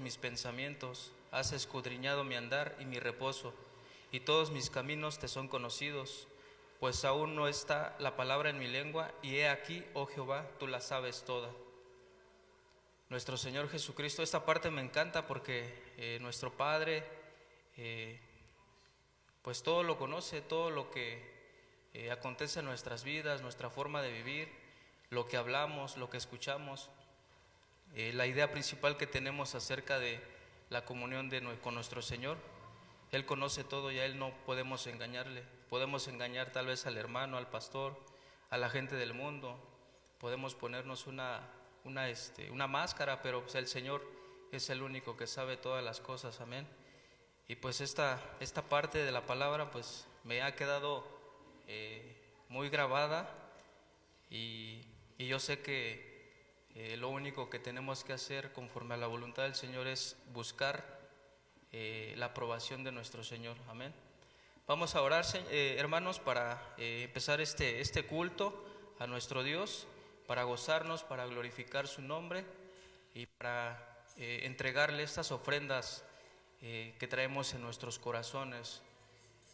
mis pensamientos, has escudriñado mi andar y mi reposo, y todos mis caminos te son conocidos, pues aún no está la palabra en mi lengua, y he aquí, oh Jehová, tú la sabes toda. Nuestro Señor Jesucristo, esta parte me encanta porque eh, nuestro Padre, eh, pues todo lo conoce, todo lo que eh, acontece en nuestras vidas, nuestra forma de vivir, lo que hablamos, lo que escuchamos. Eh, la idea principal que tenemos acerca de la comunión de, con nuestro Señor. Él conoce todo y a Él no podemos engañarle. Podemos engañar tal vez al hermano, al pastor, a la gente del mundo. Podemos ponernos una, una, este, una máscara, pero pues, el Señor es el único que sabe todas las cosas. Amén. Y pues esta, esta parte de la palabra pues me ha quedado eh, muy grabada y, y yo sé que eh, lo único que tenemos que hacer conforme a la voluntad del Señor es buscar eh, la aprobación de nuestro Señor. Amén. Vamos a orar, eh, hermanos, para empezar este, este culto a nuestro Dios, para gozarnos, para glorificar su nombre y para entregarle estas ofrendas que traemos en nuestros corazones,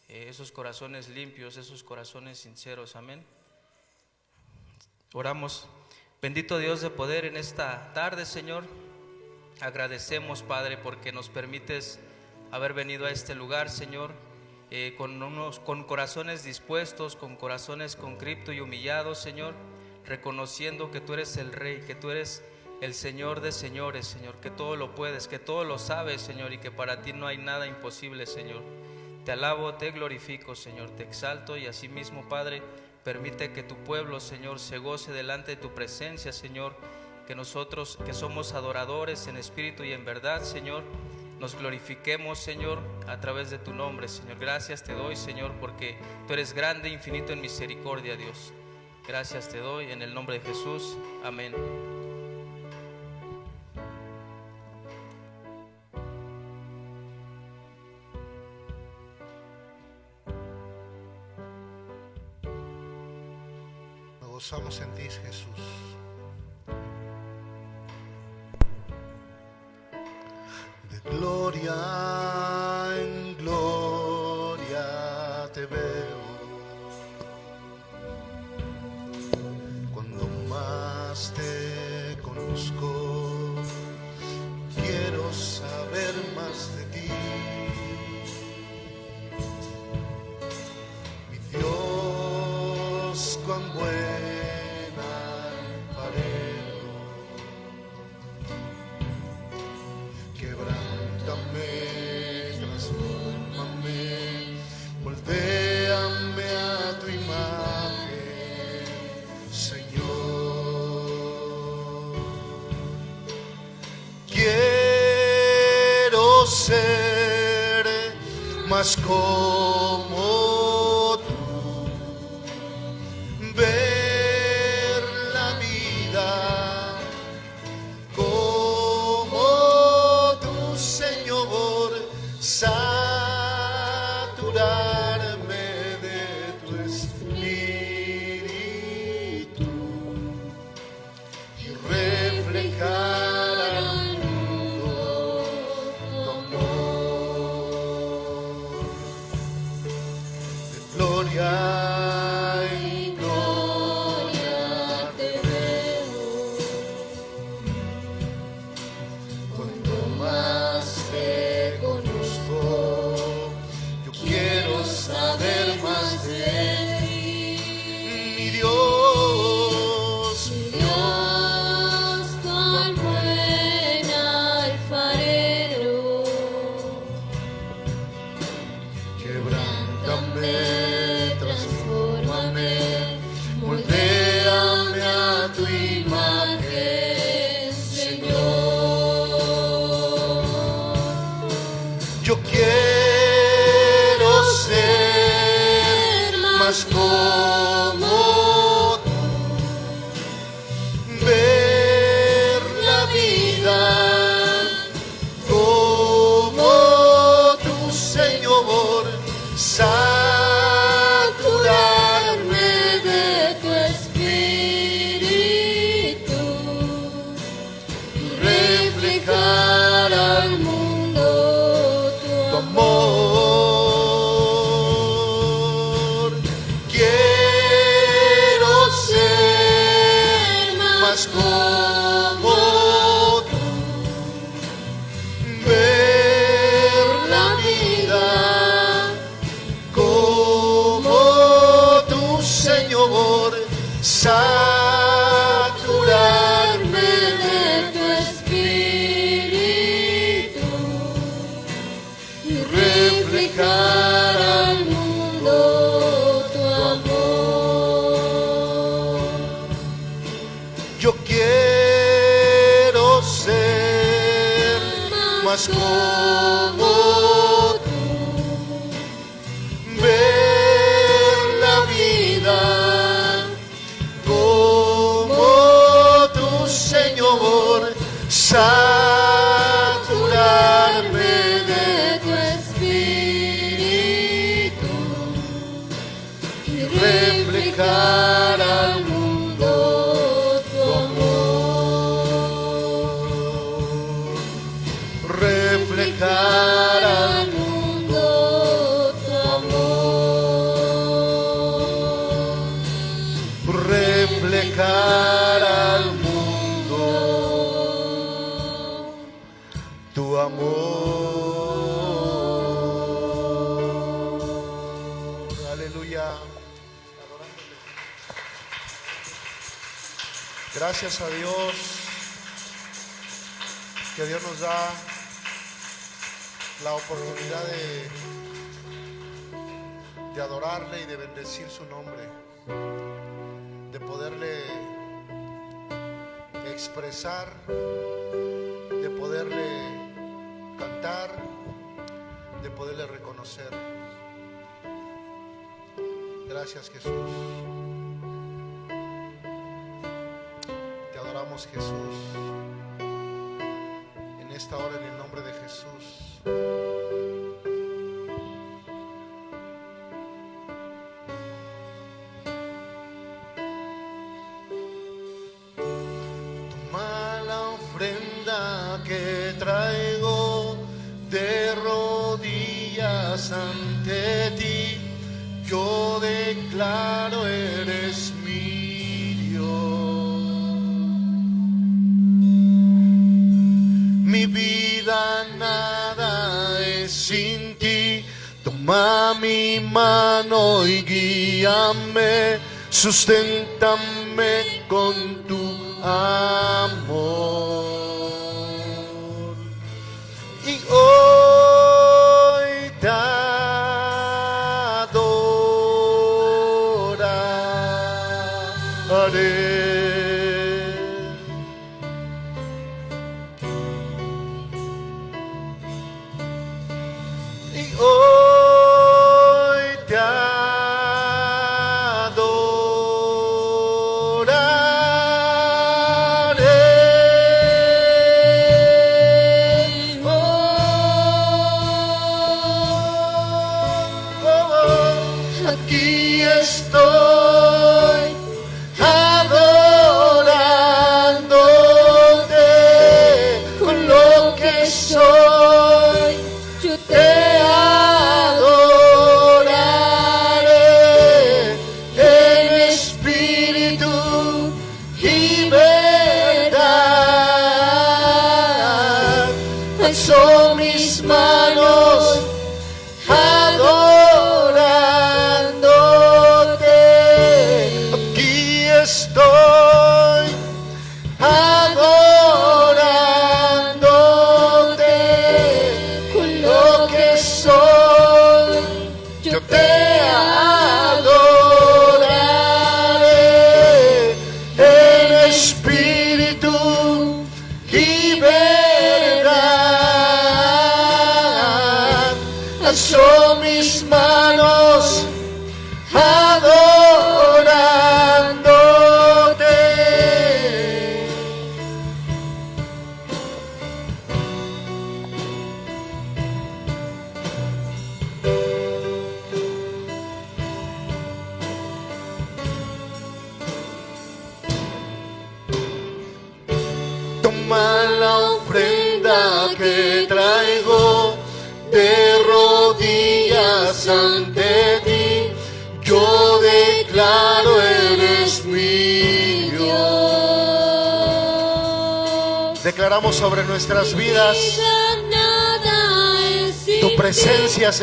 esos corazones limpios, esos corazones sinceros. Amén. Oramos. Bendito Dios de poder en esta tarde, Señor. Agradecemos, Padre, porque nos permites haber venido a este lugar, Señor, eh, con, unos, con corazones dispuestos, con corazones concripto y humillados, Señor, reconociendo que tú eres el Rey, que tú eres el Señor de señores, Señor, que todo lo puedes, que todo lo sabes, Señor, y que para ti no hay nada imposible, Señor. Te alabo, te glorifico, Señor, te exalto y asimismo, Padre, Permite que tu pueblo, Señor, se goce delante de tu presencia, Señor. Que nosotros, que somos adoradores en espíritu y en verdad, Señor, nos glorifiquemos, Señor, a través de tu nombre, Señor. Gracias te doy, Señor, porque tú eres grande infinito en misericordia, Dios. Gracias te doy en el nombre de Jesús. Amén. Gozamos en ti, Jesús. De gloria en más School. Gracias Jesús. Te adoramos Jesús. claro eres mi Dios. Mi vida nada es sin ti, toma mi mano y guíame, susténtame con tu alma. de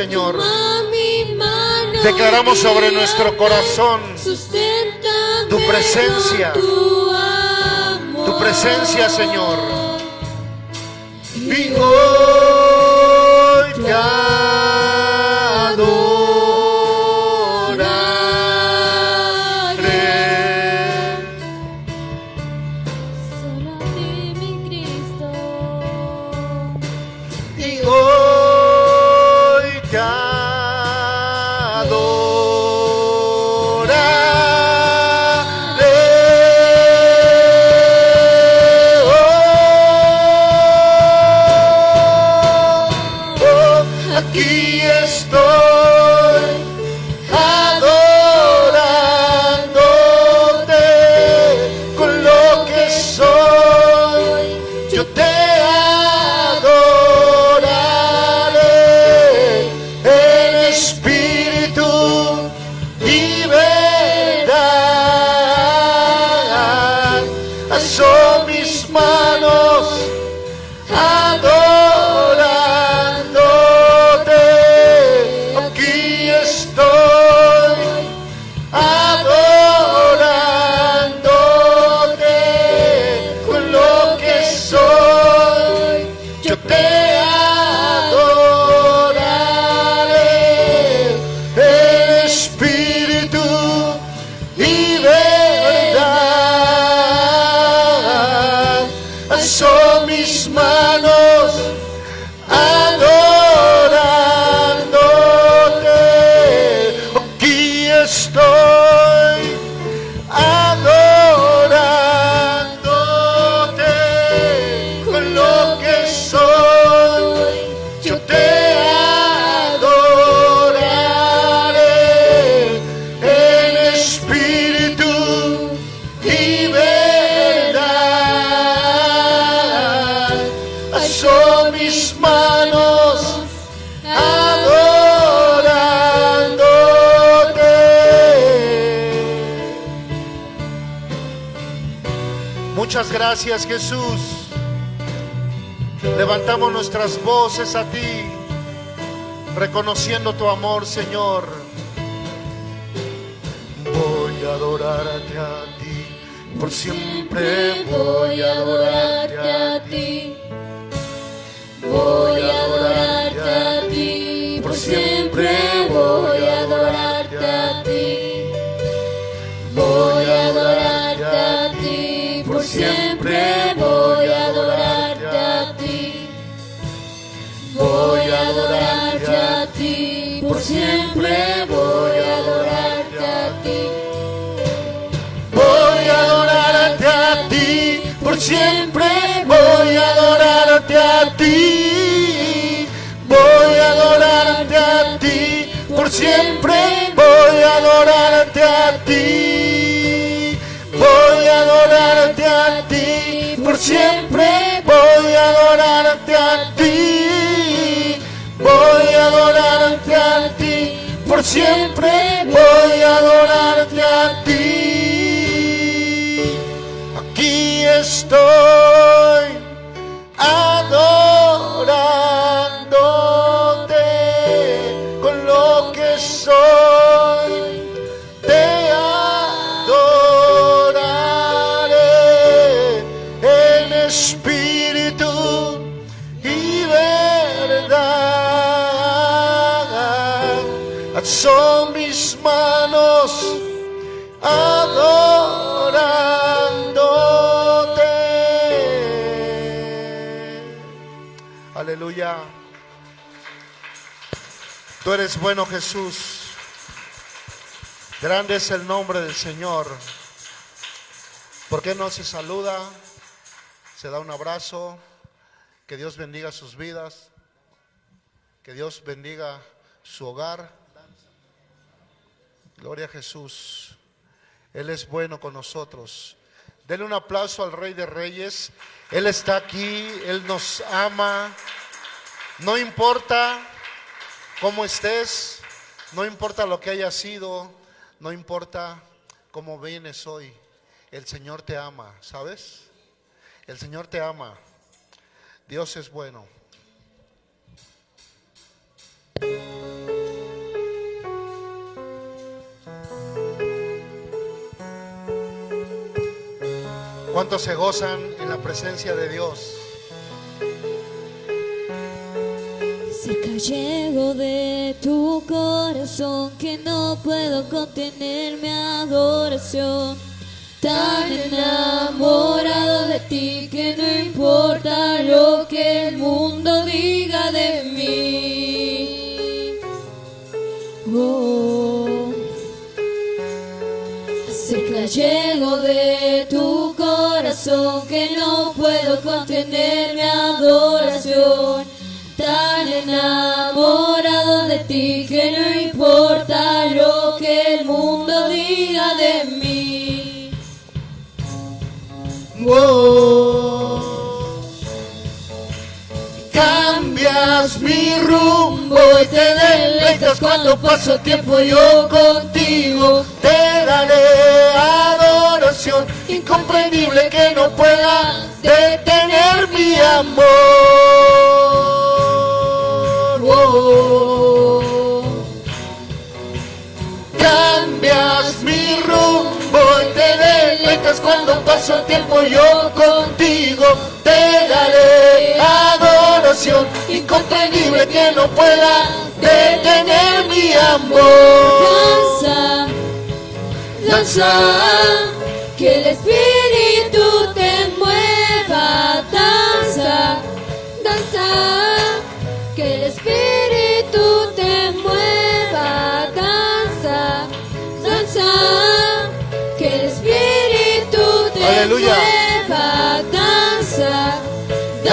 Señor. A ti, reconociendo tu amor, Señor. Voy a adorarte a ti, por siempre voy a adorarte siempre voy a adorarte a ti. Voy a adorarte a ti, por siempre voy a adorarte a ti. Voy a adorarte a ti, por siempre voy a adorarte a ti. Voy a adorarte a ti, por siempre voy a adorarte Aquí Eres bueno, Jesús. Grande es el nombre del Señor. ¿Por qué no se saluda? Se da un abrazo. Que Dios bendiga sus vidas. Que Dios bendiga su hogar. Gloria a Jesús. Él es bueno con nosotros. Denle un aplauso al Rey de Reyes. Él está aquí, Él nos ama. No importa cómo estés, no importa lo que haya sido, no importa cómo vienes hoy. El Señor te ama, ¿sabes? El Señor te ama. Dios es bueno. ¿Cuántos se gozan en la presencia de Dios? Cerca llego de tu corazón que no puedo contener mi adoración. Tan enamorado de ti que no importa lo que el mundo diga de mí. Oh. Cerca llego de tu corazón que no puedo contener mi adoración. Enamorado de ti que no importa lo que el mundo diga de mí. Wow. Cambias mi rumbo y te deleitas cuando paso tiempo yo contigo. Te daré adoración incomprendible que no pueda detener mi amor. Cambias mi rumbo y te deleitas cuando paso tiempo yo contigo. Te daré adoración incomprendible que no pueda detener mi amor. Danza, danza, que el espíritu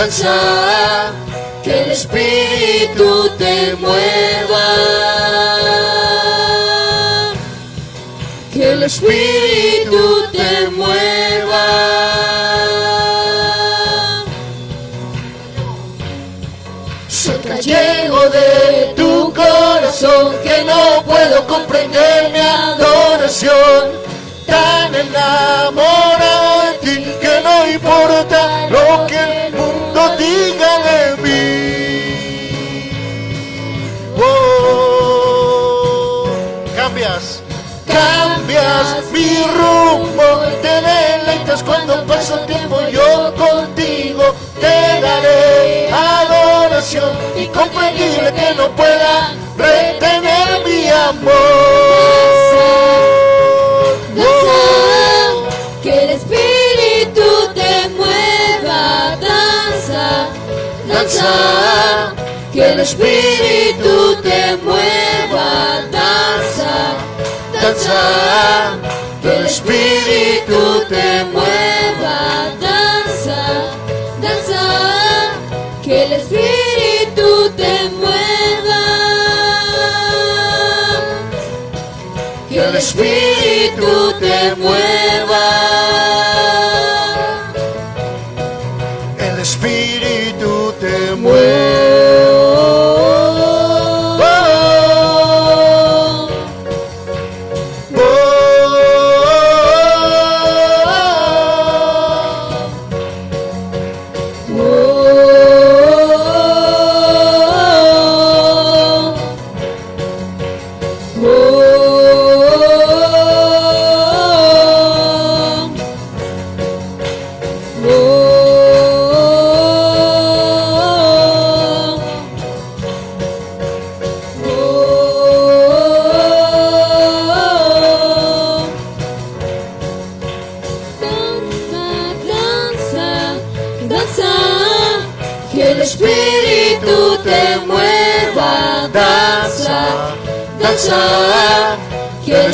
Que el espíritu te mueva. Que el espíritu te mueva. Cerca llego de tu corazón que no puedo comprender mi adoración. Tan enamorado de ti que no importa lo que el mundo diga de mí. Oh, cambias, cambias mi rumbo, te deleitas cuando paso tiempo yo contigo. Te daré adoración incomprendible que no pueda retener mi amor. Danza, que el espíritu te mueva. Danza, danza, que el espíritu te mueva. Danza, danza, que el espíritu te mueva. Que el espíritu te mueva.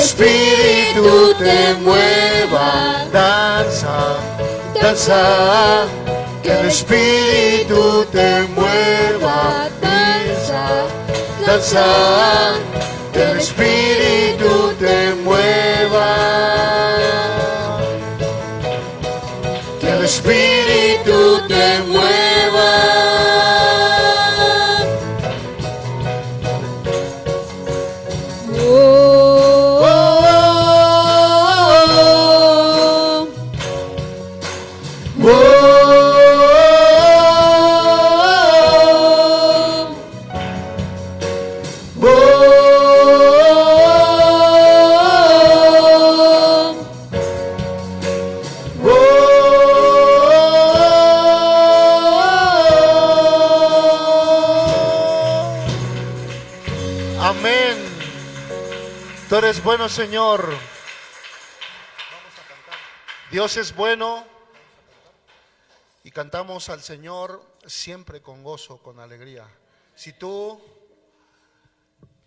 Espíritu te mueva. Danza, danza, que el espíritu te mueva. Danza, danza, que el espíritu te mueva. Señor. Dios es bueno. Y cantamos al Señor siempre con gozo, con alegría. Si tú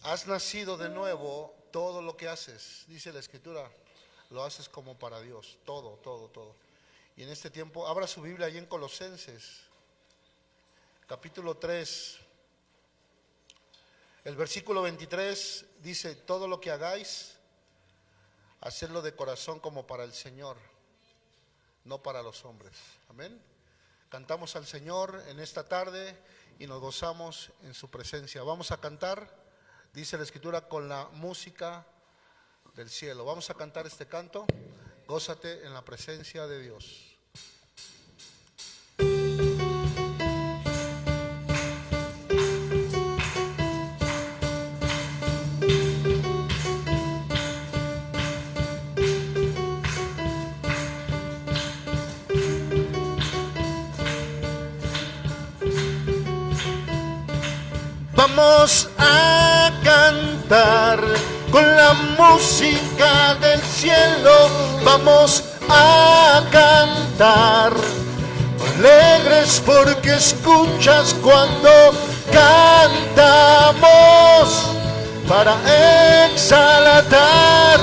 has nacido de nuevo, todo lo que haces, dice la Escritura, lo haces como para Dios. Todo, todo, todo. Y en este tiempo, abra su Biblia ahí en Colosenses, capítulo 3. El versículo 23 dice, todo lo que hagáis, hacerlo de corazón como para el Señor, no para los hombres. Amén. Cantamos al Señor en esta tarde y nos gozamos en su presencia. Vamos a cantar, dice la escritura, con la música del cielo. Vamos a cantar este canto. Gózate en la presencia de Dios. Vamos a cantar con la música del cielo. Vamos a cantar alegres porque escuchas cuando cantamos para exaltar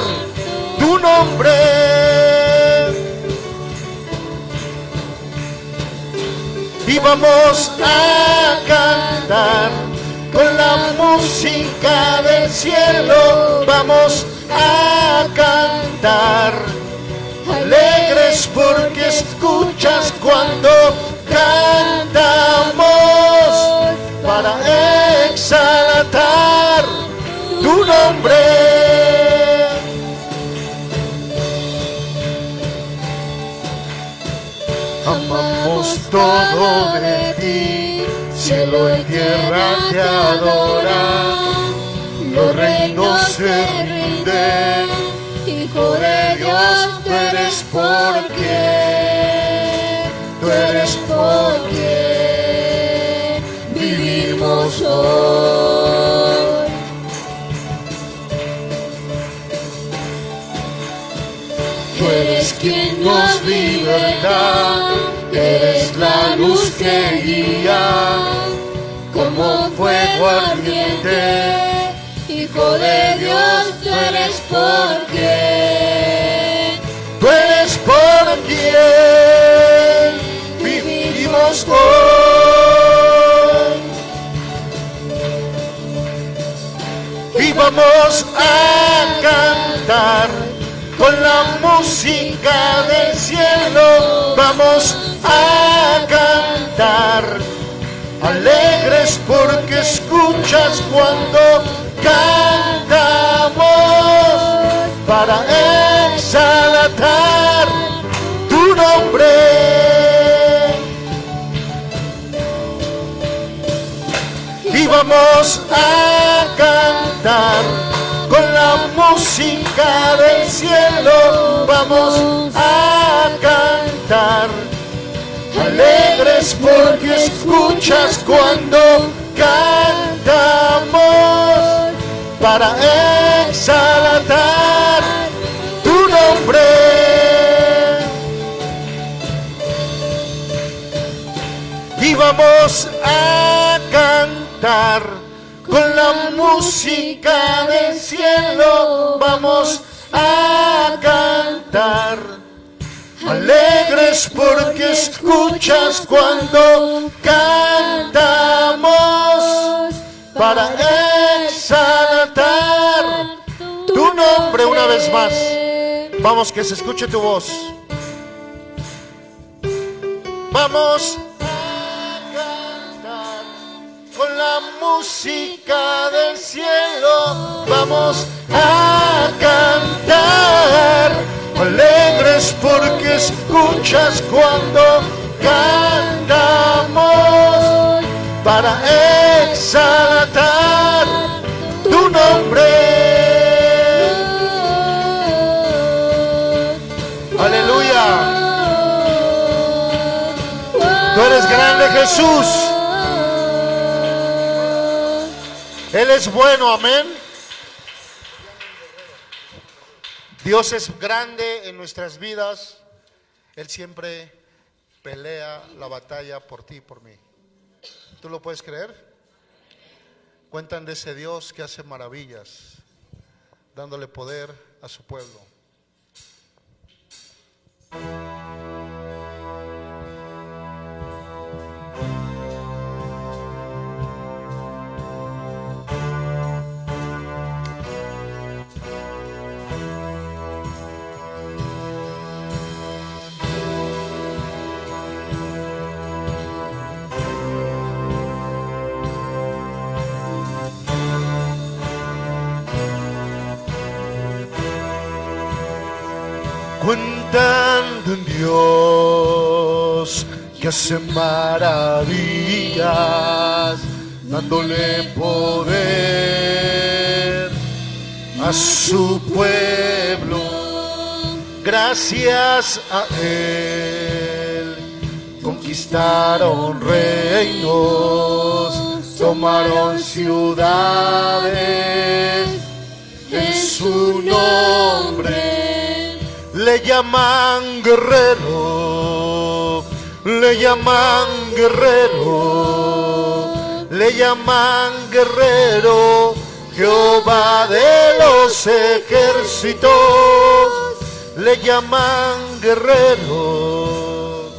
tu nombre. Y vamos a cantar con la música del cielo vamos a cantar. Alegres porque escuchas cuando cantamos para exaltar tu nombre. Amamos todo de ti cielo y tierra te adoran, los reinos se rinden, Hijo de Dios, tú eres porque, tú eres porque vivimos hoy. Tú eres quien nos liberta eres la luz que guía como fuego ardiente. Hijo de Dios, tú eres por quien, tú eres por quien vivimos hoy. Y vamos a cantar con la música del cielo, vamos a cantar. Alegres porque escuchas cuando cantamos para exaltar tu nombre. Y vamos a cantar con la música del cielo, vamos a alegres porque escuchas cuando cantamos. Para exaltar tu nombre. Y vamos a cantar con la música del cielo, vamos a cantar alegres porque escuchas cuando cantamos para exaltar tu nombre una vez más. Vamos, que se escuche tu voz. Vamos a cantar con la música del cielo. Vamos a cantar alegres porque escuchas cuando cantamos para exaltar tu nombre. Aleluya. Tú eres grande Jesús. Él es bueno, amén. Dios es grande en nuestras vidas. Él siempre pelea la batalla por ti y por mí. ¿Tú lo puedes creer? Cuentan de ese Dios que hace maravillas, dándole poder a su pueblo. Cuentando en Dios que hace maravillas, dándole poder a su pueblo. Gracias a Él conquistaron reinos, tomaron ciudades en su nombre le llaman guerrero, le llaman guerrero, le llaman guerrero, Jehová de los ejércitos, le llaman guerrero,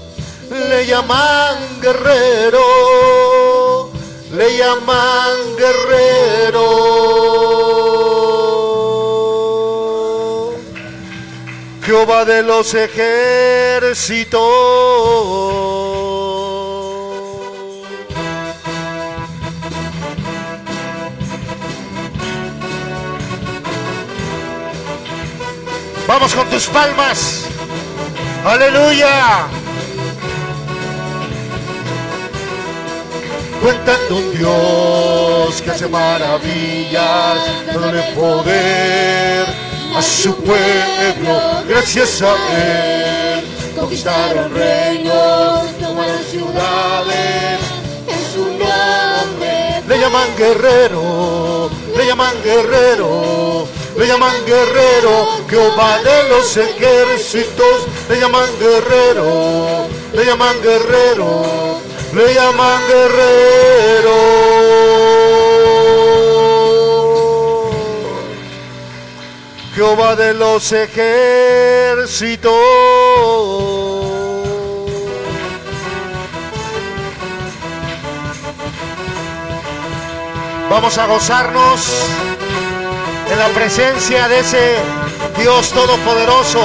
le llaman guerrero, le llaman guerrero. Jehová de los ejércitos. Vamos con tus palmas. Aleluya. Cuentando un Dios que hace maravillas, dándole poder a su pueblo, gracias a Él. Conquistaron reinos, tomaron ciudades, en su nombre. Le llaman guerrero, le llaman guerrero, le llaman guerrero, Jehová de los ejércitos, le llaman guerrero, le llaman guerrero, le llaman guerrero. Jehová de los ejércitos. Vamos a gozarnos en la presencia de ese Dios Todopoderoso.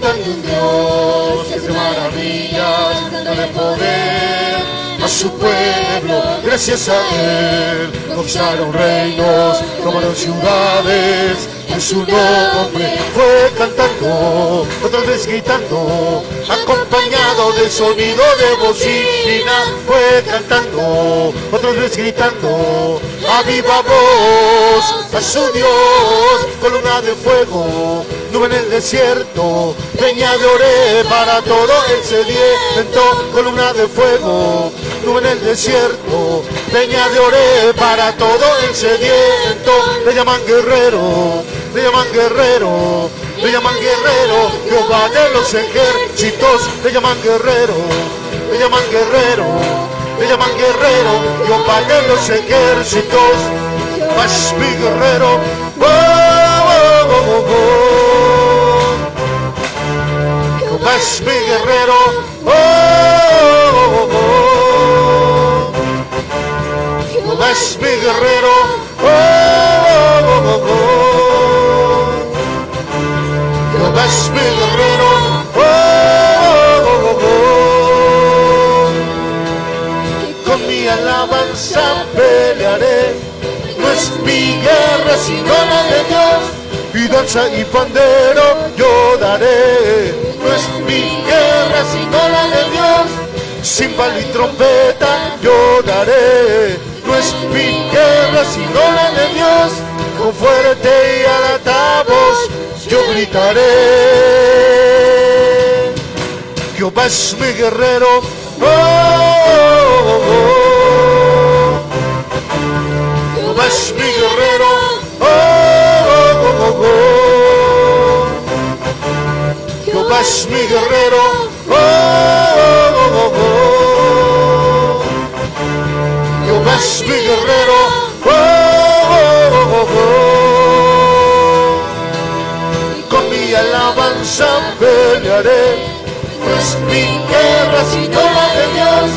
Cuentan de un Dios que maravillas, dándole poder a su pueblo. Gracias a Él conquistaron reinos, tomaron ciudades. En su nombre fue cantando, otra vez gritando, acompañado del sonido de bocina. Fue cantando, otra vez gritando, a viva voz a su Dios, columna de fuego, nube en el desierto, peña de oré para todo el sediento, columna de fuego, nube en el desierto, peña de oré para todo el sediento, le llaman guerrero, le llaman guerrero, le llaman guerrero, Jehová de los ejércitos, le llaman guerrero, le llaman guerrero, le llaman guerrero, Jehová de los ejércitos, más mi guerrero, oh, oh, oh. Es mi guerrero, oh, oh, oh. Jehová es mi guerrero, oh, oh, oh, oh. Es mi guerrero, oh, oh, oh. Con mi alabanza pelearé, no es mi guerra sino la de Dios. Y danza y pandero yo daré, no es mi guerra sino la de Dios. Cimbal y trompeta yo daré, no es mi guerra sino la de Dios. Con fuerte y alta voz yo gritaré. Jehová es mi guerrero. Oh, oh, oh. Jehová es mi guerrero. Oh, es mi guerrero. Oh, oh, oh, oh. Jehová es mi guerrero. Oh, oh, oh, oh. Con mi alabanza pelearé. No es mi guerra sino la de Dios.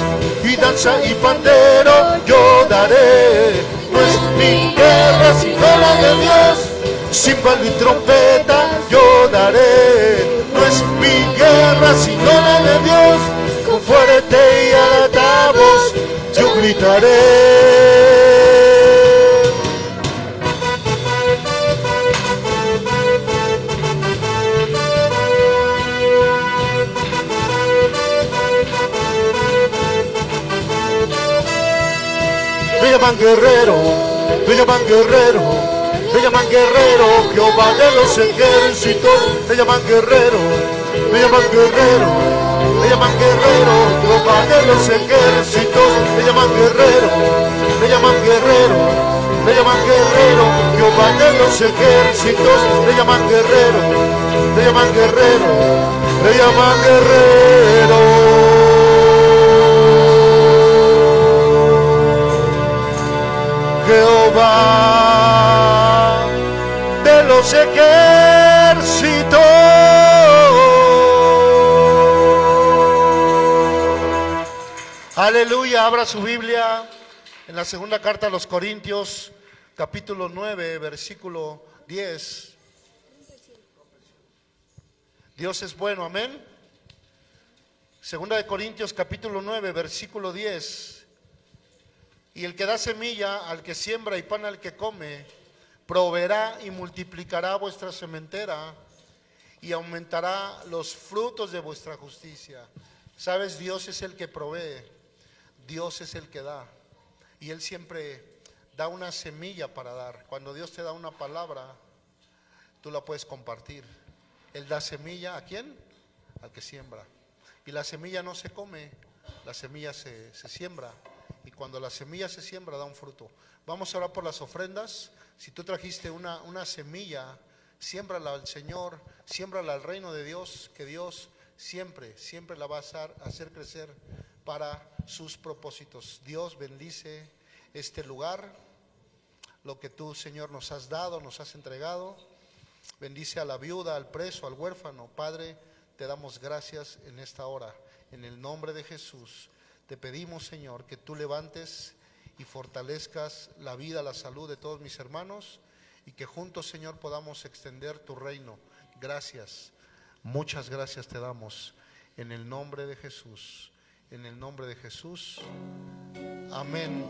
Y danza y pandero yo daré. No es mi guerra sino la de Dios. Címbalo y trompeta yo daré. No es mi guerra sino la de Dios. Con fuerte y alta voz yo gritaré. Me llaman guerrero, me llaman guerrero, me llaman guerrero, Jehová de los ejércitos, me llaman guerrero, me llaman guerrero, me llaman guerrero, Jehová de los ejércitos, me llaman guerrero, me llaman guerrero, me llaman guerrero, Jehová de los ejércitos, me llaman guerrero, me llaman guerrero, me llaman guerrero. Jehová los ejércitos. Aleluya, abra su Biblia en la segunda carta a los Corintios, capítulo 9, versículo 10. Dios es bueno, amén. Segunda de Corintios, capítulo 9, versículo 10. Y el que da semilla al que siembra y pan al que come, proveerá y multiplicará vuestra sementera y aumentará los frutos de vuestra justicia. Sabes, Dios es el que provee, Dios es el que da. Y Él siempre da una semilla para dar. Cuando Dios te da una palabra, tú la puedes compartir. Él da semilla a quién? Al que siembra. Y la semilla no se come, la semilla se, se siembra y cuando la semilla se siembra da un fruto. Vamos a orar por las ofrendas. Si tú trajiste una, una semilla, siémbrala al Señor, siémbrala al reino de Dios, que Dios siempre, siempre la va a hacer, crecer para sus propósitos. Dios bendice este lugar, lo que tú, Señor, nos has dado, nos has entregado. Bendice a la viuda, al preso, al huérfano. Padre, te damos gracias en esta hora. En el nombre de Jesús. Te pedimos, Señor, que tú levantes y fortalezcas la vida, la salud de todos mis hermanos y que juntos, Señor, podamos extender tu reino. Gracias, muchas gracias te damos en el nombre de Jesús. En el nombre de Jesús. Amén.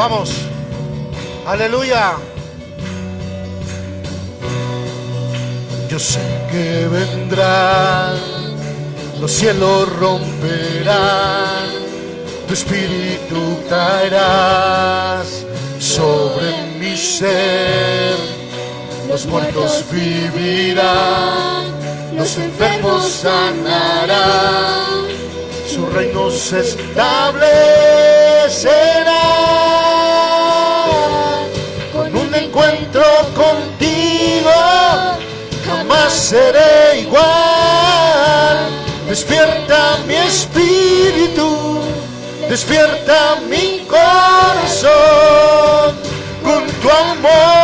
Vamos. Aleluya. Yo sé que vendrán, los cielos romperán, tu espíritu caerás sobre mi ser. Los muertos vivirán, los enfermos sanarán, su reino se establecerá encuentro contigo jamás seré igual. Despierta mi espíritu despierta mi corazón. Con tu amor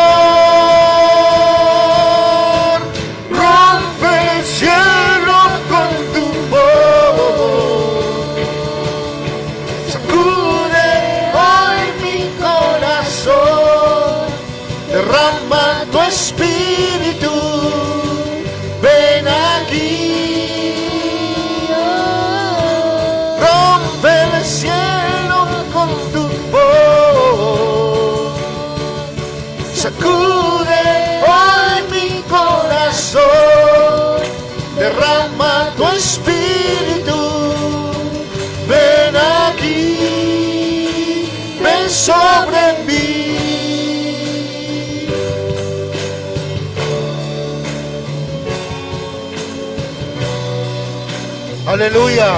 Aleluya.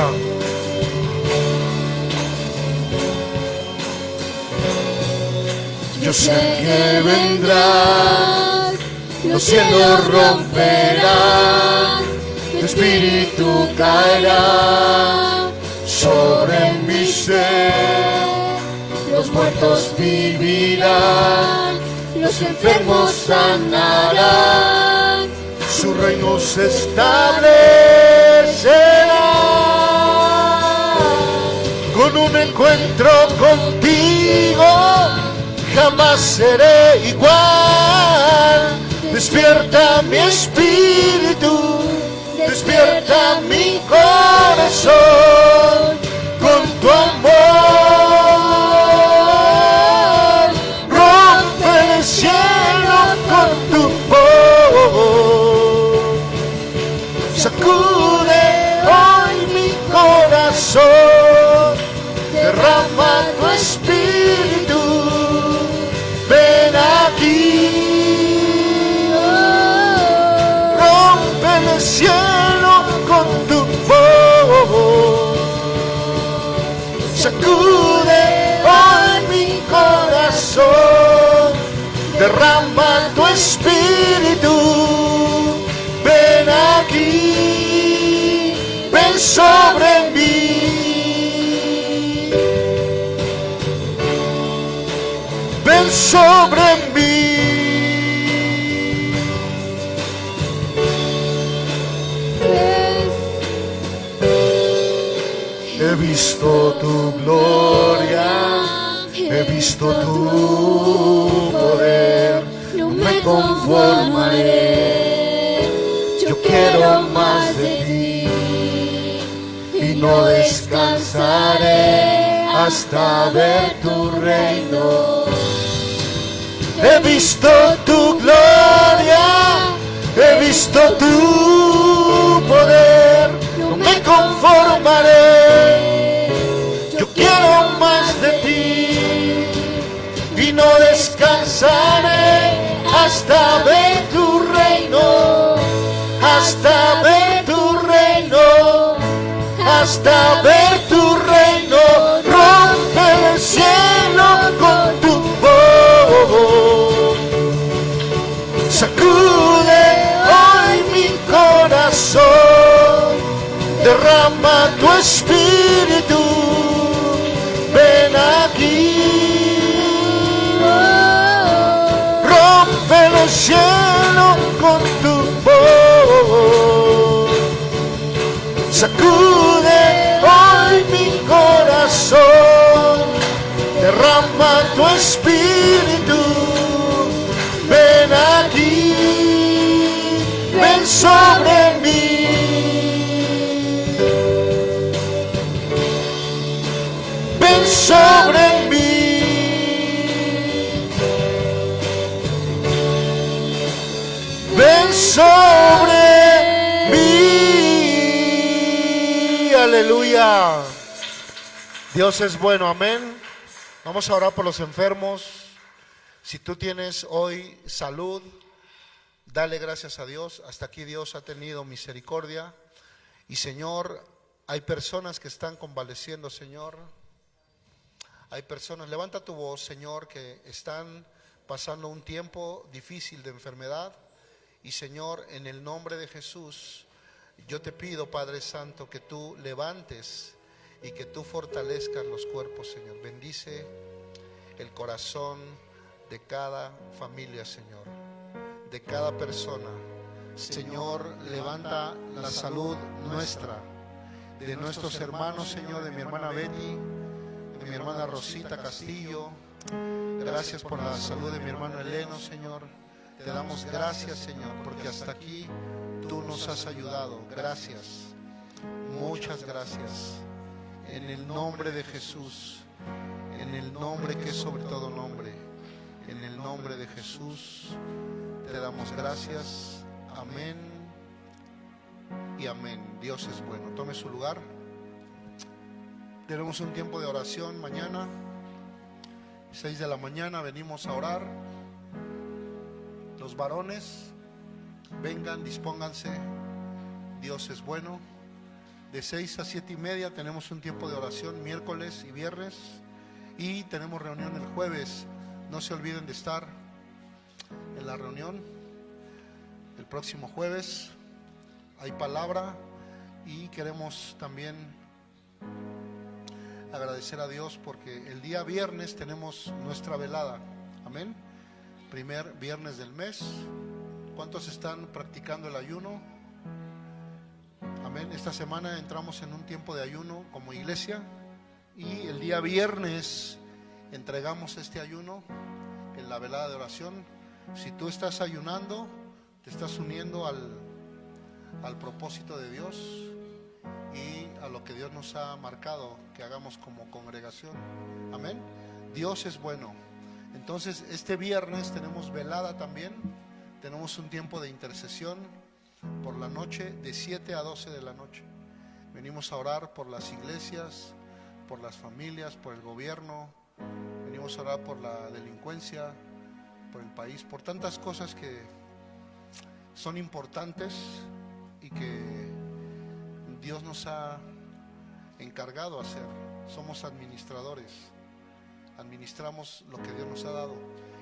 Yo sé que vendrás, los cielos romperán, tu espíritu caerá sobre mi ser. Los muertos vivirán, los enfermos sanarán, su reino se establecerá con un encuentro contigo jamás seré igual. Despierta mi espíritu, despierta mi corazón tu espíritu, ven aquí, ven sobre mí. Ven sobre mí. He visto tu gloria, he visto tu poder, me conformaré. Yo quiero más de ti y no descansaré hasta ver tu reino. He visto tu gloria, he visto tu poder, no me conformaré. Yo quiero más de ti y no descansaré hasta ver tu reino, hasta ver tu reino, hasta ver sobre mí. Ven sobre mí. Ven sobre mí. Aleluya. Dios es bueno, amén. Vamos a orar por los enfermos. Si tú tienes hoy salud, dale gracias a Dios. Hasta aquí Dios ha tenido misericordia. Y Señor, hay personas que están convaleciendo, Señor. Hay personas, levanta tu voz, Señor, que están pasando un tiempo difícil de enfermedad. Y Señor, en el nombre de Jesús, yo te pido, Padre Santo, que tú levantes y que tú fortalezcas los cuerpos, Señor. Bendice el corazón de cada familia, Señor, de cada persona. Señor, levanta la salud nuestra, de nuestros hermanos, Señor, de mi hermana Betty, de mi hermana Rosita Castillo. Gracias por la salud de mi hermano Eleno, Señor. Te damos gracias, Señor, porque hasta aquí tú nos has ayudado. Gracias. Muchas gracias. En el nombre de Jesús, en el nombre que es sobre todo nombre, En el nombre de Jesús te damos gracias. Amén y amén. Dios es bueno. Tome su lugar. Tenemos un tiempo de oración mañana. 6 de la mañana venimos a orar. Los varones, vengan, dispónganse. Dios es bueno. De 6 a 7 y media tenemos un tiempo de oración miércoles y viernes. Y tenemos reunión el jueves. No se olviden de estar en la reunión. El próximo jueves hay palabra y queremos también agradecer a Dios porque el día viernes tenemos nuestra velada. Amén. Primer viernes del mes. ¿Cuántos están practicando el ayuno? Amén. Esta semana entramos en un tiempo de ayuno como iglesia y el día viernes entregamos este ayuno en la velada de oración. Si tú estás ayunando, te estás uniendo al, al propósito de Dios y a lo que Dios nos ha marcado que hagamos como congregación. Amén. Dios es bueno. Entonces, este viernes tenemos velada también. Tenemos un tiempo de intercesión por la noche, de 7 a 12 de la noche. Venimos a orar por las iglesias, por las familias, por el gobierno. Venimos a orar por la delincuencia, por el país, por tantas cosas que son importantes y que Dios nos ha encargado hacer. Somos administradores. Administramos lo que Dios nos ha dado.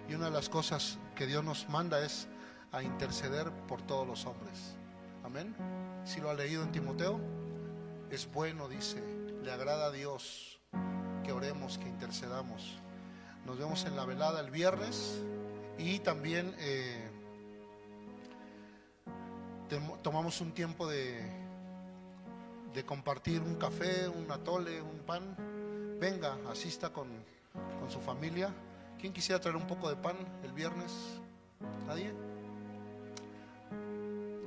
Y una de las cosas que Dios nos manda es a interceder por todos los hombres. Amén. Si lo ha leído en Timoteo, es bueno, dice, le agrada a Dios que oremos, que intercedamos. Nos vemos en la velada el viernes y también eh, tomamos un tiempo de, de compartir un café, un atole, un pan. Venga, asista con, con su familia. ¿Quién quisiera traer un poco de pan el viernes? ¿Nadie?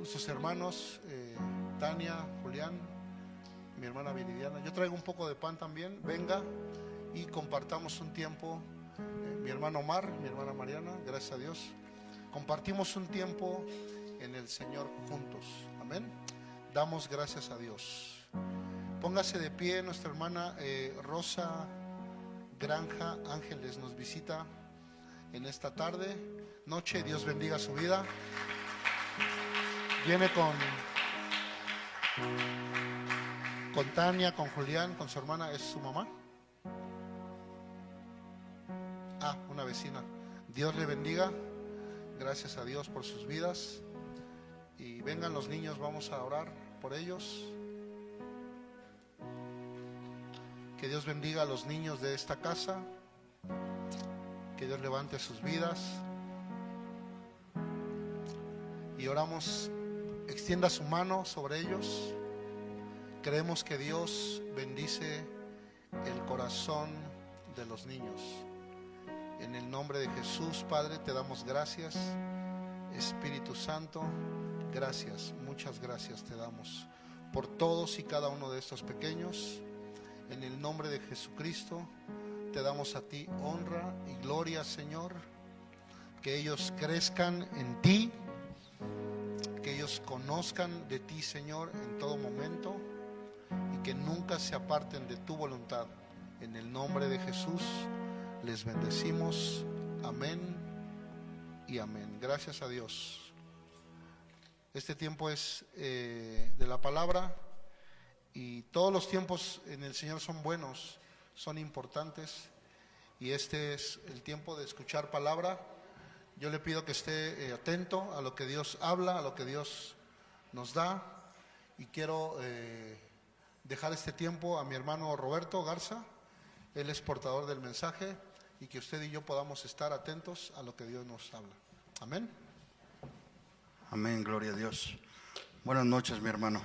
Sus hermanos, eh, Tania, Julián, mi hermana Viridiana. Yo traigo un poco de pan también. Venga y compartamos un tiempo. Hermano Omar, mi hermana Mariana, gracias a Dios. Compartimos un tiempo en el Señor juntos. Amén. Damos gracias a Dios. Póngase de pie, nuestra hermana eh, Rosa Granja Ángeles nos visita en esta tarde, noche. Dios bendiga su vida. Viene con, con Tania, con Julián, con su hermana, es su mamá. Una vecina. Dios le bendiga. Gracias a Dios por sus vidas. Y vengan los niños, vamos a orar por ellos. Que Dios bendiga a los niños de esta casa. Que Dios levante sus vidas. Y oramos, extienda su mano sobre ellos. Creemos que Dios bendice el corazón de los niños. En el nombre de Jesús, Padre, te damos gracias. Espíritu Santo, gracias, muchas gracias te damos por todos y cada uno de estos pequeños. En el nombre de Jesucristo, te damos a ti honra y gloria, Señor. Que ellos crezcan en ti, que ellos conozcan de ti, Señor, en todo momento y que nunca se aparten de tu voluntad. En el nombre de Jesús les bendecimos. Amén y amén. Gracias a Dios. Este tiempo es eh, de la palabra y todos los tiempos en el Señor son buenos, son importantes y este es el tiempo de escuchar palabra. Yo le pido que esté eh, atento a lo que Dios habla, a lo que Dios nos da y quiero eh, dejar este tiempo a mi hermano Roberto Garza. Él es portador del mensaje y que usted y yo podamos estar atentos a lo que Dios nos habla. Amén. Amén, gloria a Dios. Buenas noches, mi hermano.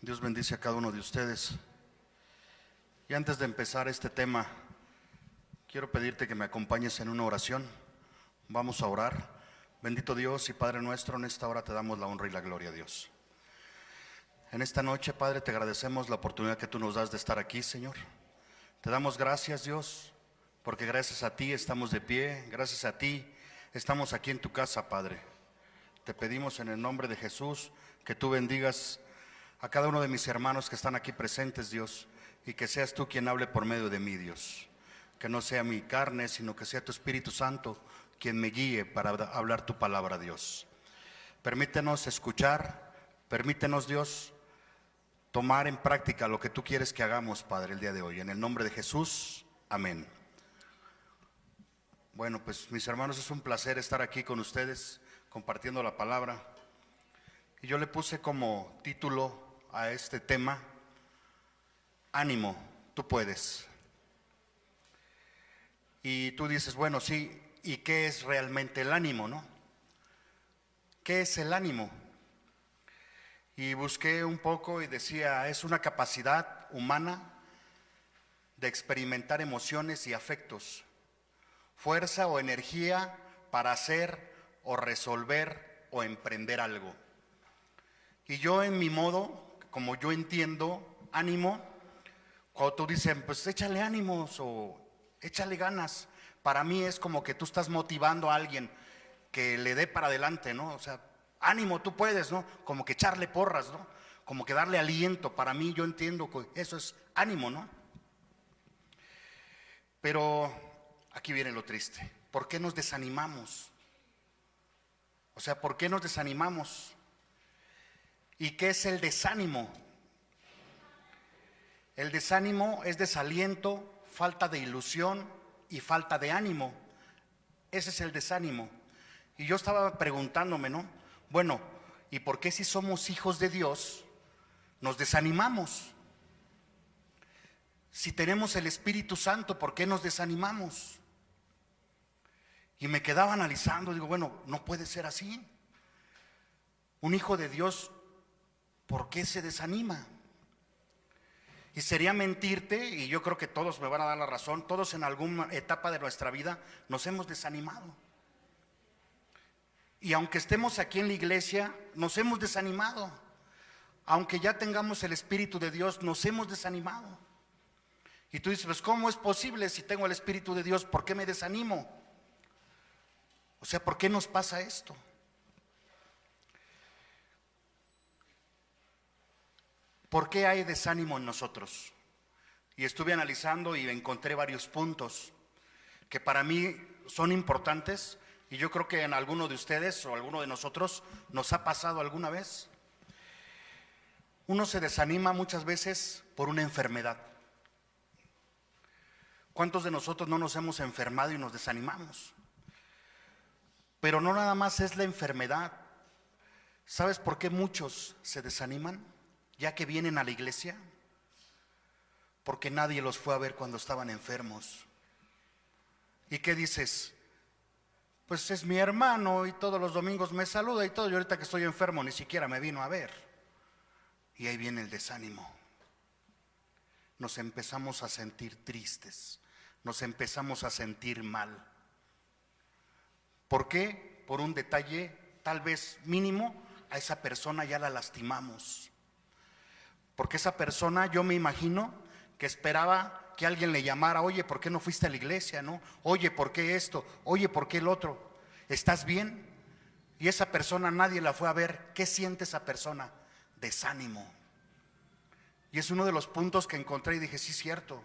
Dios bendice a cada uno de ustedes. Y antes de empezar este tema, quiero pedirte que me acompañes en una oración. Vamos a orar. Bendito Dios y Padre nuestro, en esta hora te damos la honra y la gloria a Dios. En esta noche, Padre, te agradecemos la oportunidad que tú nos das de estar aquí, Señor. Te damos gracias, Dios, porque gracias a ti estamos de pie, gracias a ti estamos aquí en tu casa, Padre. Te pedimos en el nombre de Jesús que tú bendigas a cada uno de mis hermanos que están aquí presentes, Dios, y que seas tú quien hable por medio de mí, Dios. Que no sea mi carne, sino que sea tu Espíritu Santo quien me guíe para hablar tu palabra, Dios. Permítenos escuchar, permítenos, Dios, tomar en práctica lo que tú quieres que hagamos, Padre, el día de hoy. En el nombre de Jesús, amén. Bueno, pues mis hermanos, es un placer estar aquí con ustedes compartiendo la palabra. Y yo le puse como título a este tema, ánimo, tú puedes. Y tú dices, bueno, sí, ¿y qué es realmente el ánimo, no? ¿Qué es el ánimo? Y busqué un poco y decía, es una capacidad humana de experimentar emociones y afectos, fuerza o energía para hacer o resolver o emprender algo. Y yo en mi modo, como yo entiendo, ánimo, cuando tú dices, pues échale ánimos o échale ganas, para mí es como que tú estás motivando a alguien que le dé para adelante, ¿no? O sea, ánimo, tú puedes, ¿no? Como que echarle porras, ¿no? Como que darle aliento. Para mí yo entiendo que eso es ánimo, ¿no? Pero aquí viene lo triste. ¿Por qué nos desanimamos? O sea, ¿por qué nos desanimamos? ¿Y qué es el desánimo? El desánimo es desaliento, falta de ilusión y falta de ánimo. Ese es el desánimo. Y yo estaba preguntándome, ¿no? Bueno, ¿y por qué si somos hijos de Dios nos desanimamos? Si tenemos el Espíritu Santo, ¿por qué nos desanimamos? Y me quedaba analizando, digo, bueno, no puede ser así. Un hijo de Dios, ¿por qué se desanima? Y sería mentirte, y yo creo que todos me van a dar la razón, todos en alguna etapa de nuestra vida nos hemos desanimado. Y aunque estemos aquí en la iglesia, nos hemos desanimado. Aunque ya tengamos el Espíritu de Dios, nos hemos desanimado. Y tú dices, pues ¿cómo es posible si tengo el Espíritu de Dios? ¿Por qué me desanimo? O sea, ¿por qué nos pasa esto? ¿Por qué hay desánimo en nosotros? Y estuve analizando y encontré varios puntos que para mí son importantes y yo creo que en alguno de ustedes o alguno de nosotros nos ha pasado alguna vez. Uno se desanima muchas veces por una enfermedad. ¿Cuántos de nosotros no nos hemos enfermado y nos desanimamos? Pero no nada más es la enfermedad. ¿Sabes por qué muchos se desaniman ya que vienen a la iglesia? Porque nadie los fue a ver cuando estaban enfermos. ¿Y qué dices? Pues es mi hermano y todos los domingos me saluda y todo. Y ahorita que estoy enfermo ni siquiera me vino a ver. Y ahí viene el desánimo. Nos empezamos a sentir tristes. Nos empezamos a sentir mal. ¿Por qué? Por un detalle tal vez mínimo, a esa persona ya la lastimamos. Porque esa persona, yo me imagino que esperaba que alguien le llamara, oye, ¿por qué no fuiste a la iglesia? ¿No? Oye, ¿por qué esto? Oye, ¿por qué el otro? ¿Estás bien? Y esa persona nadie la fue a ver. ¿Qué siente esa persona? Desánimo. Y es uno de los puntos que encontré y dije, sí, cierto.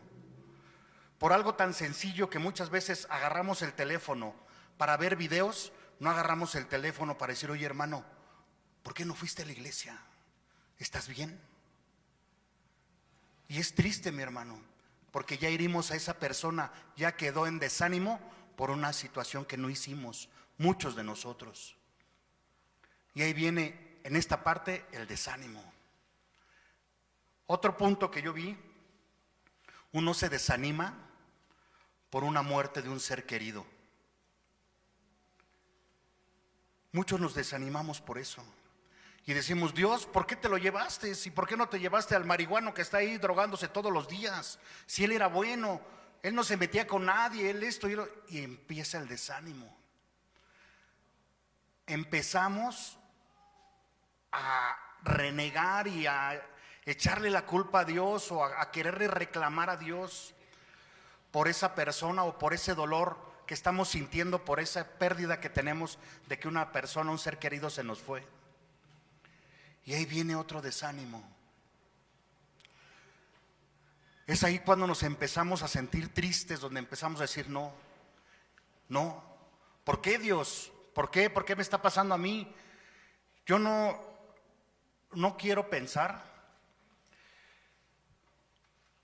Por algo tan sencillo que muchas veces agarramos el teléfono para ver videos, no agarramos el teléfono para decir, oye hermano, ¿por qué no fuiste a la iglesia? ¿Estás bien? Y es triste, mi hermano, porque ya herimos a esa persona, ya quedó en desánimo por una situación que no hicimos, muchos de nosotros. Y ahí viene en esta parte el desánimo. Otro punto que yo vi, uno se desanima por una muerte de un ser querido. Muchos nos desanimamos por eso. Y decimos, Dios, ¿por qué te lo llevaste? ¿Y por qué no te llevaste al marihuano que está ahí drogándose todos los días? Si él era bueno, él no se metía con nadie, él esto y, y empieza el desánimo. Empezamos a renegar y a echarle la culpa a Dios o a, a quererle reclamar a Dios. por esa persona o por ese dolor que estamos sintiendo, por esa pérdida que tenemos de que una persona, un ser querido se nos fue. Y ahí viene otro desánimo. Es ahí cuando nos empezamos a sentir tristes, donde empezamos a decir, no, no, ¿por qué Dios? ¿Por qué? ¿Por qué me está pasando a mí? Yo no, no quiero pensar.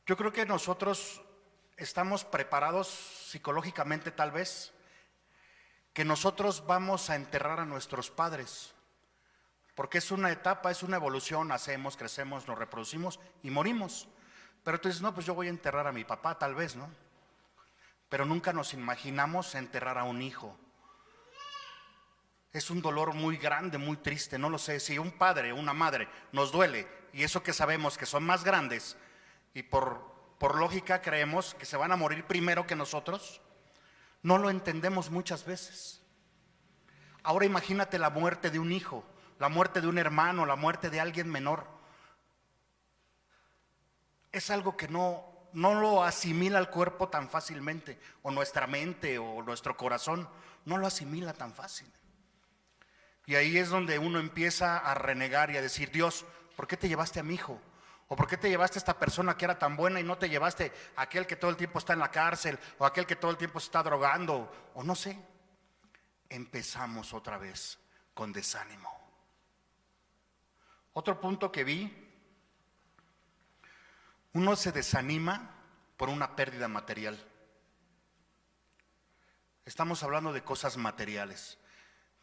Yo creo que nosotros estamos preparados psicológicamente tal vez, que nosotros vamos a enterrar a nuestros padres, porque es una etapa, es una evolución, nacemos, crecemos, nos reproducimos y morimos. Pero tú dices, no, pues yo voy a enterrar a mi papá tal vez, ¿no? Pero nunca nos imaginamos enterrar a un hijo. Es un dolor muy grande, muy triste, no lo sé. Si un padre, una madre nos duele, y eso que sabemos que son más grandes, y por, por lógica creemos que se van a morir primero que nosotros, no lo entendemos muchas veces. Ahora imagínate la muerte de un hijo, la muerte de un hermano, la muerte de alguien menor. Es algo que no, no lo asimila el cuerpo tan fácilmente, o nuestra mente o nuestro corazón, no lo asimila tan fácil. Y ahí es donde uno empieza a renegar y a decir, Dios, ¿por qué te llevaste a mi hijo? ¿O por qué te llevaste a esta persona que era tan buena y no te llevaste a aquel que todo el tiempo está en la cárcel o aquel que todo el tiempo se está drogando? O no sé. Empezamos otra vez con desánimo. Otro punto que vi, uno se desanima por una pérdida material. Estamos hablando de cosas materiales.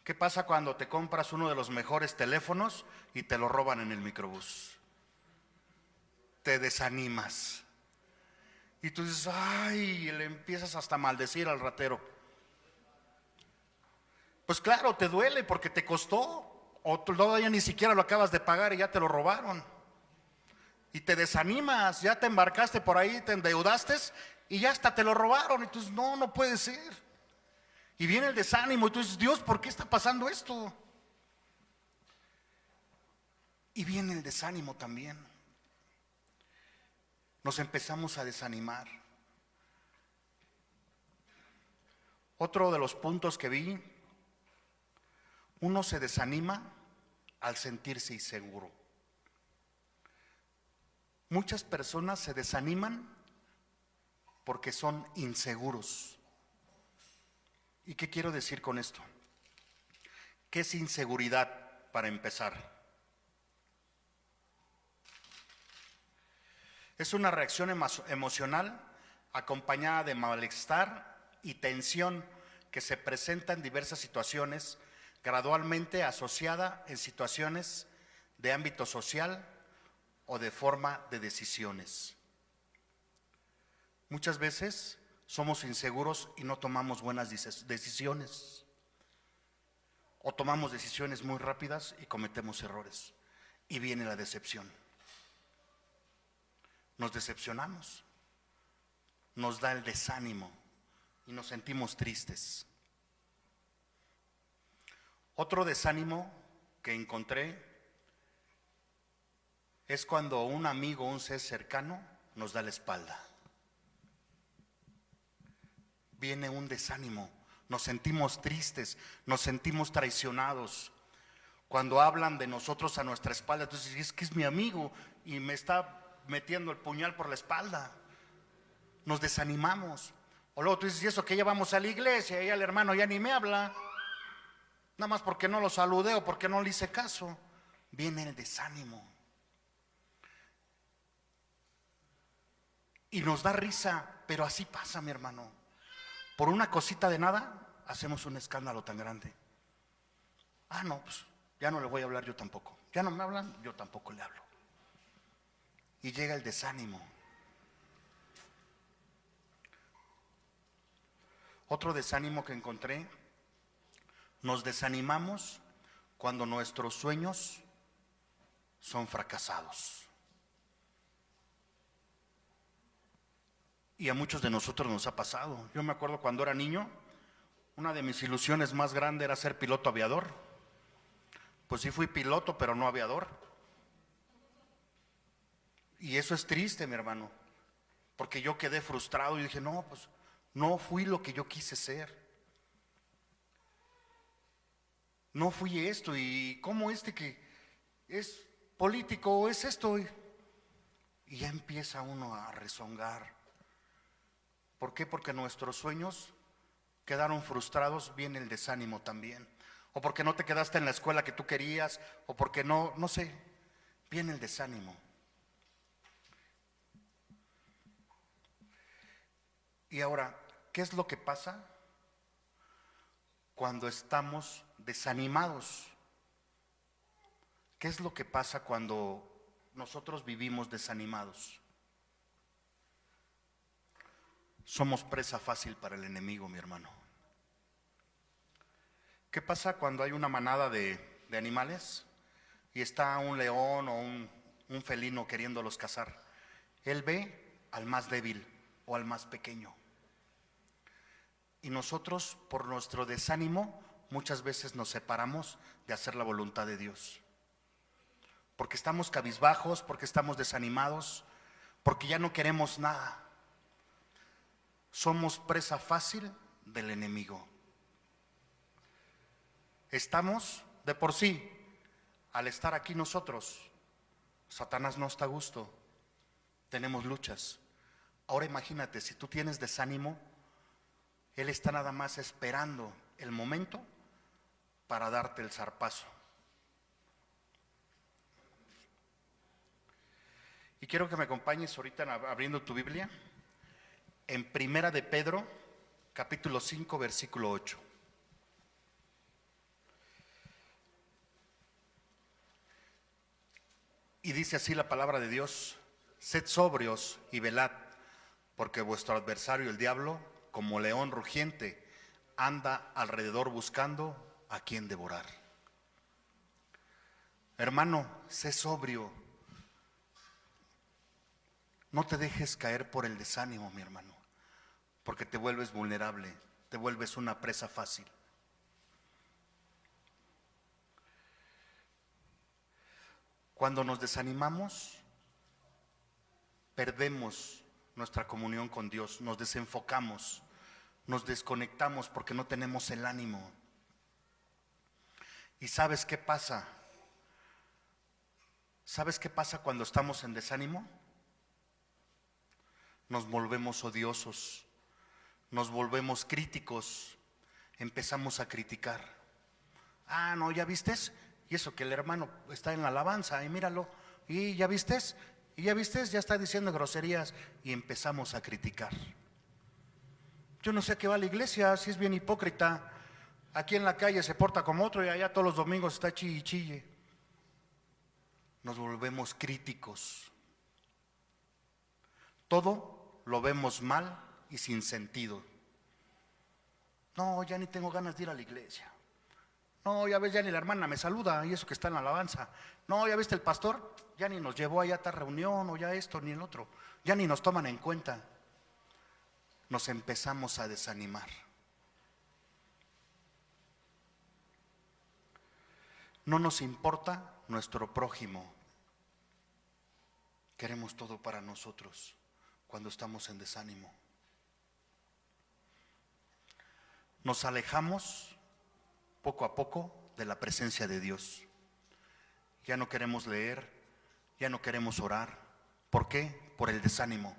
¿Qué pasa cuando te compras uno de los mejores teléfonos y te lo roban en el microbús? Te desanimas. Y tú dices, ay, le empiezas hasta a maldecir al ratero. Pues claro, te duele porque te costó. O todavía ni siquiera lo acabas de pagar y ya te lo robaron. Y te desanimas, ya te embarcaste por ahí, te endeudaste y ya hasta te lo robaron. Y tú dices, no, no puede ser. Y viene el desánimo y tú dices, Dios, ¿por qué está pasando esto? Y viene el desánimo también. Nos empezamos a desanimar. Otro de los puntos que vi, uno se desanima al sentirse inseguro. Muchas personas se desaniman porque son inseguros. ¿Y qué quiero decir con esto? ¿Qué es inseguridad para empezar? Es una reacción emocional acompañada de malestar y tensión que se presenta en diversas situaciones, gradualmente asociada en situaciones de ámbito social o de forma de decisiones. Muchas veces somos inseguros y no tomamos buenas decisiones. O tomamos decisiones muy rápidas y cometemos errores. Y viene la decepción. Nos decepcionamos. Nos da el desánimo y nos sentimos tristes. Otro desánimo que encontré es cuando un amigo, un ser cercano, nos da la espalda viene un desánimo, nos sentimos tristes, nos sentimos traicionados. Cuando hablan de nosotros a nuestra espalda, entonces es que es mi amigo y me está metiendo el puñal por la espalda. Nos desanimamos. O luego tú dices, y eso que ya vamos a la iglesia y el hermano ya ni me habla, nada más porque no lo saludé o porque no le hice caso, viene el desánimo. Y nos da risa, pero así pasa, mi hermano. Por una cosita de nada, hacemos un escándalo tan grande. Ah, no, pues ya no le voy a hablar yo tampoco. Ya no me hablan, yo tampoco le hablo. Y llega el desánimo. Otro desánimo que encontré, nos desanimamos cuando nuestros sueños son fracasados. Y a muchos de nosotros nos ha pasado. Yo me acuerdo cuando era niño, una de mis ilusiones más grandes era ser piloto aviador. Pues sí fui piloto, pero no aviador. Y eso es triste, mi hermano. Porque yo quedé frustrado y dije, no, pues no fui lo que yo quise ser. No fui esto y cómo este que es político es esto. Y ya empieza uno a rezongar. ¿Por qué? Porque nuestros sueños quedaron frustrados, viene el desánimo también. O porque no te quedaste en la escuela que tú querías, o porque no, no sé, viene el desánimo. Y ahora, ¿qué es lo que pasa cuando estamos desanimados? ¿Qué es lo que pasa cuando nosotros vivimos desanimados? Somos presa fácil para el enemigo, mi hermano. ¿Qué pasa cuando hay una manada de, animales y está un león o un, un felino queriéndolos cazar? Él ve al más débil o al más pequeño. Y nosotros, por nuestro desánimo, muchas veces nos separamos de hacer la voluntad de Dios. Porque estamos cabizbajos, porque estamos desanimados, porque ya no queremos nada. Somos presa fácil del enemigo. Estamos de por sí, al estar aquí nosotros, Satanás no está a gusto, tenemos luchas. Ahora imagínate, si tú tienes desánimo, él está nada más esperando el momento para darte el zarpazo. Y quiero que me acompañes ahorita abriendo tu Biblia en Primera de Pedro, capítulo 5, versículo 8. Y dice así la palabra de Dios, sed sobrios y velad, porque vuestro adversario el diablo como león rugiente, anda alrededor buscando a quien devorar. Hermano, sé sobrio. No te dejes caer por el desánimo, mi hermano, porque te vuelves vulnerable, te vuelves una presa fácil. Cuando nos desanimamos, perdemos nuestra comunión con Dios, nos desenfocamos nos desconectamos porque no tenemos el ánimo. ¿Y sabes qué pasa? ¿Sabes qué pasa cuando estamos en desánimo? Nos volvemos odiosos, nos volvemos críticos, empezamos a criticar. Ah, no, ¿ya vistes? Y eso que el hermano está en la alabanza, y míralo, y ya vistes, y ya vistes, ya está diciendo groserías, y empezamos a criticar. Yo no sé a qué va la iglesia, si es bien hipócrita. Aquí en la calle se porta como otro y allá todos los domingos está chille chille. Nos volvemos críticos. Todo lo vemos mal y sin sentido. No, ya ni tengo ganas de ir a la iglesia. No, ya ves, ya ni la hermana me saluda y eso que está en la alabanza. No, ya viste el pastor, ya ni nos llevó allá a esta reunión o ya esto ni el otro. Ya ni nos toman en cuenta nos empezamos a desanimar. No nos importa nuestro prójimo. Queremos todo para nosotros cuando estamos en desánimo. Nos alejamos poco a poco de la presencia de Dios. Ya no queremos leer, ya no queremos orar. ¿Por qué? Por el desánimo.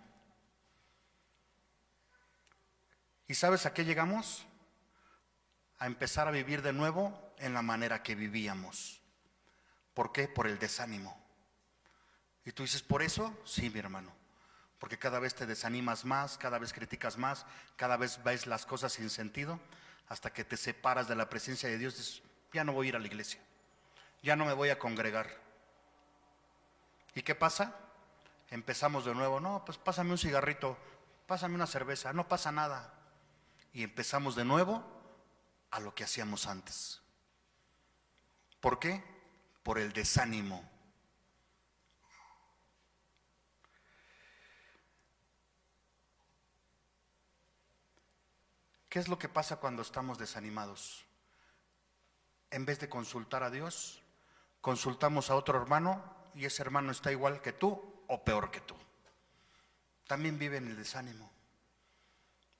¿Y sabes a qué llegamos? A empezar a vivir de nuevo en la manera que vivíamos. ¿Por qué? Por el desánimo. Y tú dices, ¿por eso? Sí, mi hermano. Porque cada vez te desanimas más, cada vez criticas más, cada vez ves las cosas sin sentido, hasta que te separas de la presencia de Dios. Dices, ya no voy a ir a la iglesia, ya no me voy a congregar. ¿Y qué pasa? Empezamos de nuevo, no, pues pásame un cigarrito, pásame una cerveza, no pasa nada y empezamos de nuevo a lo que hacíamos antes. ¿Por qué? Por el desánimo. ¿Qué es lo que pasa cuando estamos desanimados? En vez de consultar a Dios, consultamos a otro hermano y ese hermano está igual que tú o peor que tú. también vive en el desánimo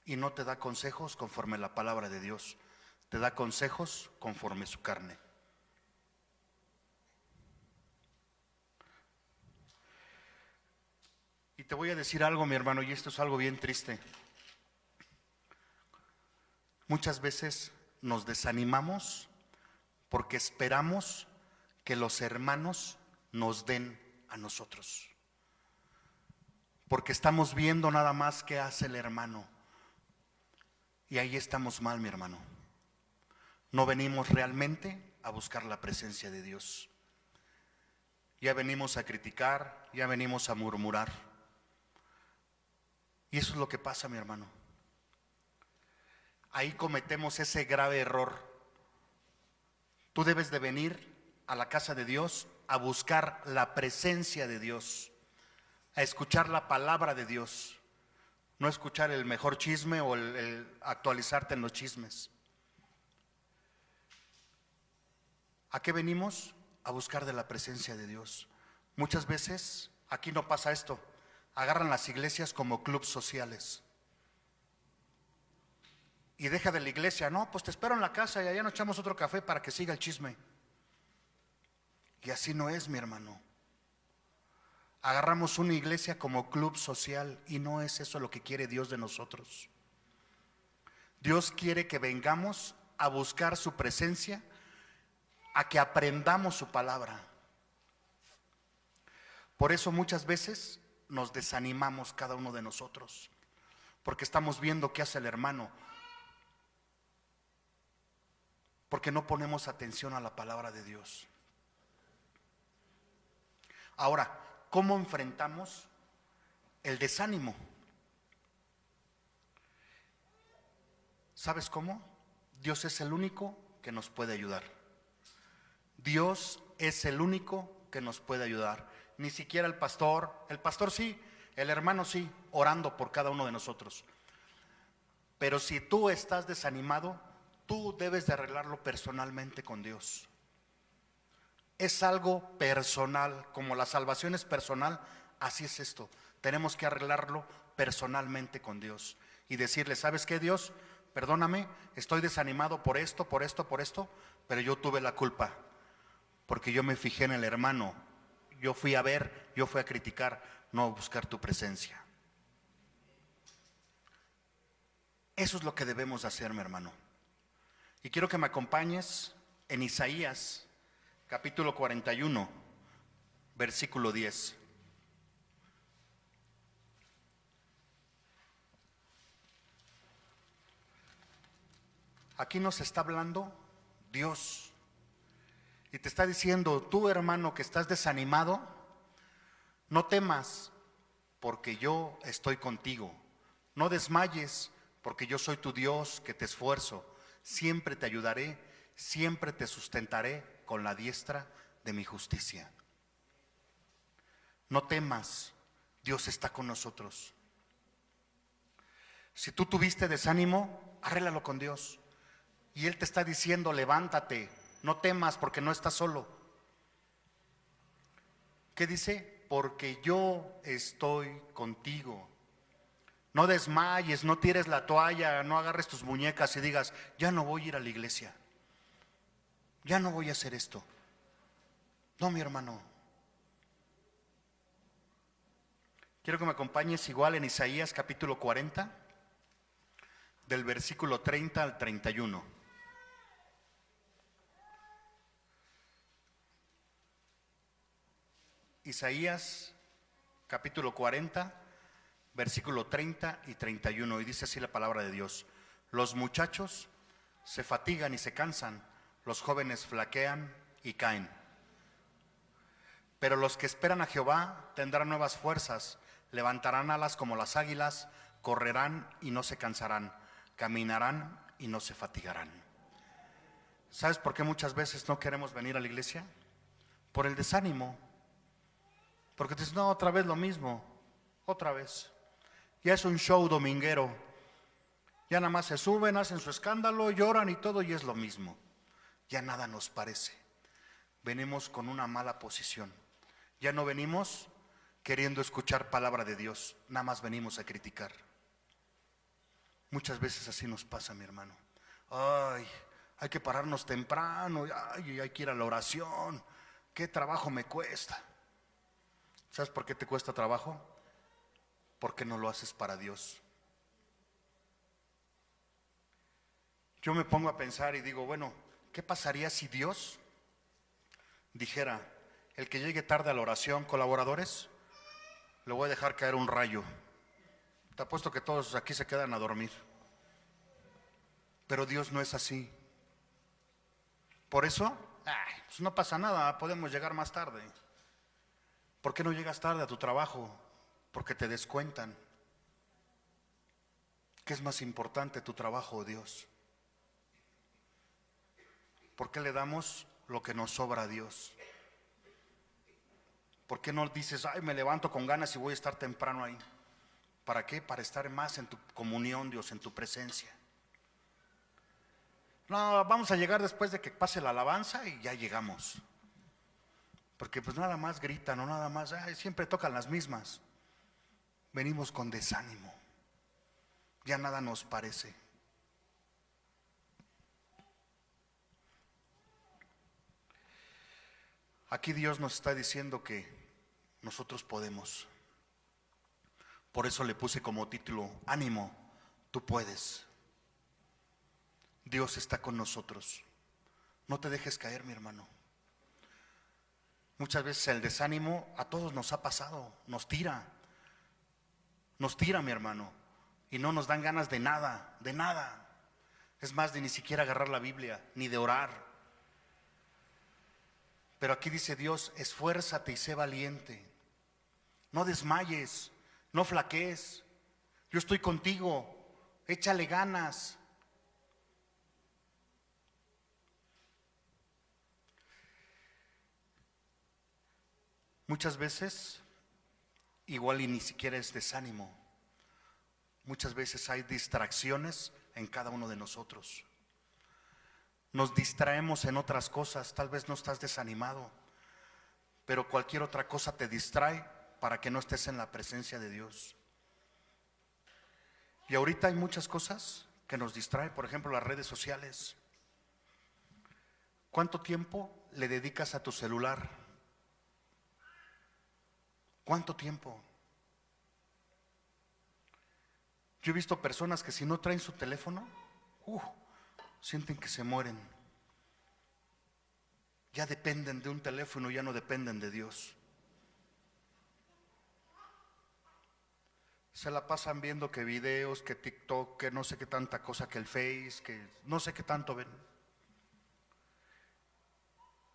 y no te da consejos conforme la palabra de Dios, te da consejos conforme su carne. Y te voy a decir algo, mi hermano, y esto es algo bien triste. Muchas veces nos desanimamos porque esperamos que los hermanos nos den a nosotros. Porque estamos viendo nada más qué hace el hermano. Y ahí estamos mal, mi hermano. No venimos realmente a buscar la presencia de Dios. Ya venimos a criticar, ya venimos a murmurar. Y eso es lo que pasa, mi hermano. Ahí cometemos ese grave error. Tú debes de venir a la casa de Dios a buscar la presencia de Dios, a escuchar la palabra de Dios, no escuchar el mejor chisme o el, actualizarte en los chismes. ¿A qué venimos? A buscar de la presencia de Dios. Muchas veces aquí no pasa esto. Agarran las iglesias como clubes sociales. Y deja de la iglesia, no, pues te espero en la casa y allá nos echamos otro café para que siga el chisme. Y así no es, mi hermano. Agarramos una iglesia como club social y no es eso lo que quiere Dios de nosotros. Dios quiere que vengamos a buscar su presencia, a que aprendamos su palabra. Por eso muchas veces nos desanimamos cada uno de nosotros, porque estamos viendo qué hace el hermano, porque no ponemos atención a la palabra de Dios. Ahora, ¿cómo enfrentamos el desánimo? ¿Sabes cómo? Dios es el único que nos puede ayudar. Dios es el único que nos puede ayudar. Ni siquiera el pastor, el pastor sí, el hermano sí, orando por cada uno de nosotros. Pero si tú estás desanimado, tú debes de arreglarlo personalmente con Dios. Es algo personal, como la salvación es personal, así es esto. Tenemos que arreglarlo personalmente con Dios y decirle, ¿sabes qué Dios? Perdóname, estoy desanimado por esto, por esto, por esto, pero yo tuve la culpa, porque yo me fijé en el hermano, yo fui a ver, yo fui a criticar, no a buscar tu presencia. Eso es lo que debemos hacer, mi hermano. Y quiero que me acompañes en Isaías capítulo 41, versículo 10. Aquí nos está hablando Dios. Y te está diciendo, tú hermano que estás desanimado, no temas, porque yo estoy contigo. No desmayes, porque yo soy tu Dios que te esfuerzo. Siempre te ayudaré, siempre te sustentaré con la diestra de mi justicia. No temas, Dios está con nosotros. Si tú tuviste desánimo, arréglalo con Dios. Y Él te está diciendo, levántate, no temas porque no estás solo. ¿Qué dice? Porque yo estoy contigo. No desmayes, no tires la toalla, no agarres tus muñecas y digas, ya no voy a ir a la iglesia. Ya no voy a hacer esto. No, mi hermano. Quiero que me acompañes igual en Isaías capítulo 40, del versículo 30 al 31. Isaías capítulo 40, versículo 30 y 31. Y dice así la palabra de Dios. Los muchachos se fatigan y se cansan, los jóvenes flaquean y caen. Pero los que esperan a Jehová tendrán nuevas fuerzas, levantarán alas como las águilas, correrán y no se cansarán, caminarán y no se fatigarán. ¿Sabes por qué muchas veces no queremos venir a la iglesia? Por el desánimo. Porque te no, otra vez lo mismo, otra vez. Ya es un show dominguero. Ya nada más se suben, hacen su escándalo, lloran y todo y es lo mismo. Ya nada nos parece. Venimos con una mala posición. Ya no venimos queriendo escuchar palabra de Dios, nada más venimos a criticar. Muchas veces así nos pasa, mi hermano. Ay, hay que pararnos temprano, ay, hay que ir a la oración. ¿Qué trabajo me cuesta? ¿Sabes por qué te cuesta trabajo? Porque no lo haces para Dios. Yo me pongo a pensar y digo, bueno, ¿qué pasaría si Dios dijera, el que llegue tarde a la oración, colaboradores, le voy a dejar caer un rayo? Te apuesto que todos aquí se quedan a dormir. Pero Dios no es así. Por eso, pues no pasa nada, podemos llegar más tarde. ¿Por qué no llegas tarde a tu trabajo? Porque te descuentan. ¿Qué es más importante, tu trabajo o Dios? ¿Por qué le damos lo que nos sobra a Dios? ¿Por qué no dices, ay, me levanto con ganas y voy a estar temprano ahí? ¿Para qué? Para estar más en tu comunión, Dios, en tu presencia. No, vamos a llegar después de que pase la alabanza y ya llegamos. Porque pues nada más gritan o nada más, siempre tocan las mismas. Venimos con desánimo. Ya nada nos parece. Aquí Dios nos está diciendo que nosotros podemos. Por eso le puse como título, ánimo, tú puedes. Dios está con nosotros. No te dejes caer, mi hermano. Muchas veces el desánimo a todos nos ha pasado, nos tira. Nos tira, mi hermano. Y no nos dan ganas de nada, de nada. Es más, de ni siquiera agarrar la Biblia, ni de orar. Pero aquí dice Dios, esfuérzate y sé valiente. No desmayes, no flaquees. Yo estoy contigo. Échale ganas. Muchas veces, igual y ni siquiera es desánimo. Muchas veces hay distracciones en cada uno de nosotros. Nos distraemos en otras cosas, tal vez no estás desanimado, pero cualquier otra cosa te distrae para que no estés en la presencia de Dios. Y ahorita hay muchas cosas que nos distraen, por ejemplo las redes sociales. ¿Cuánto tiempo le dedicas a tu celular? ¿Cuánto tiempo? Yo he visto personas que si no traen su teléfono, uh, sienten que se mueren. Ya dependen de un teléfono, ya no dependen de Dios. Se la pasan viendo que videos, que TikTok, que no sé qué tanta cosa, que el Face, que no sé qué tanto ven.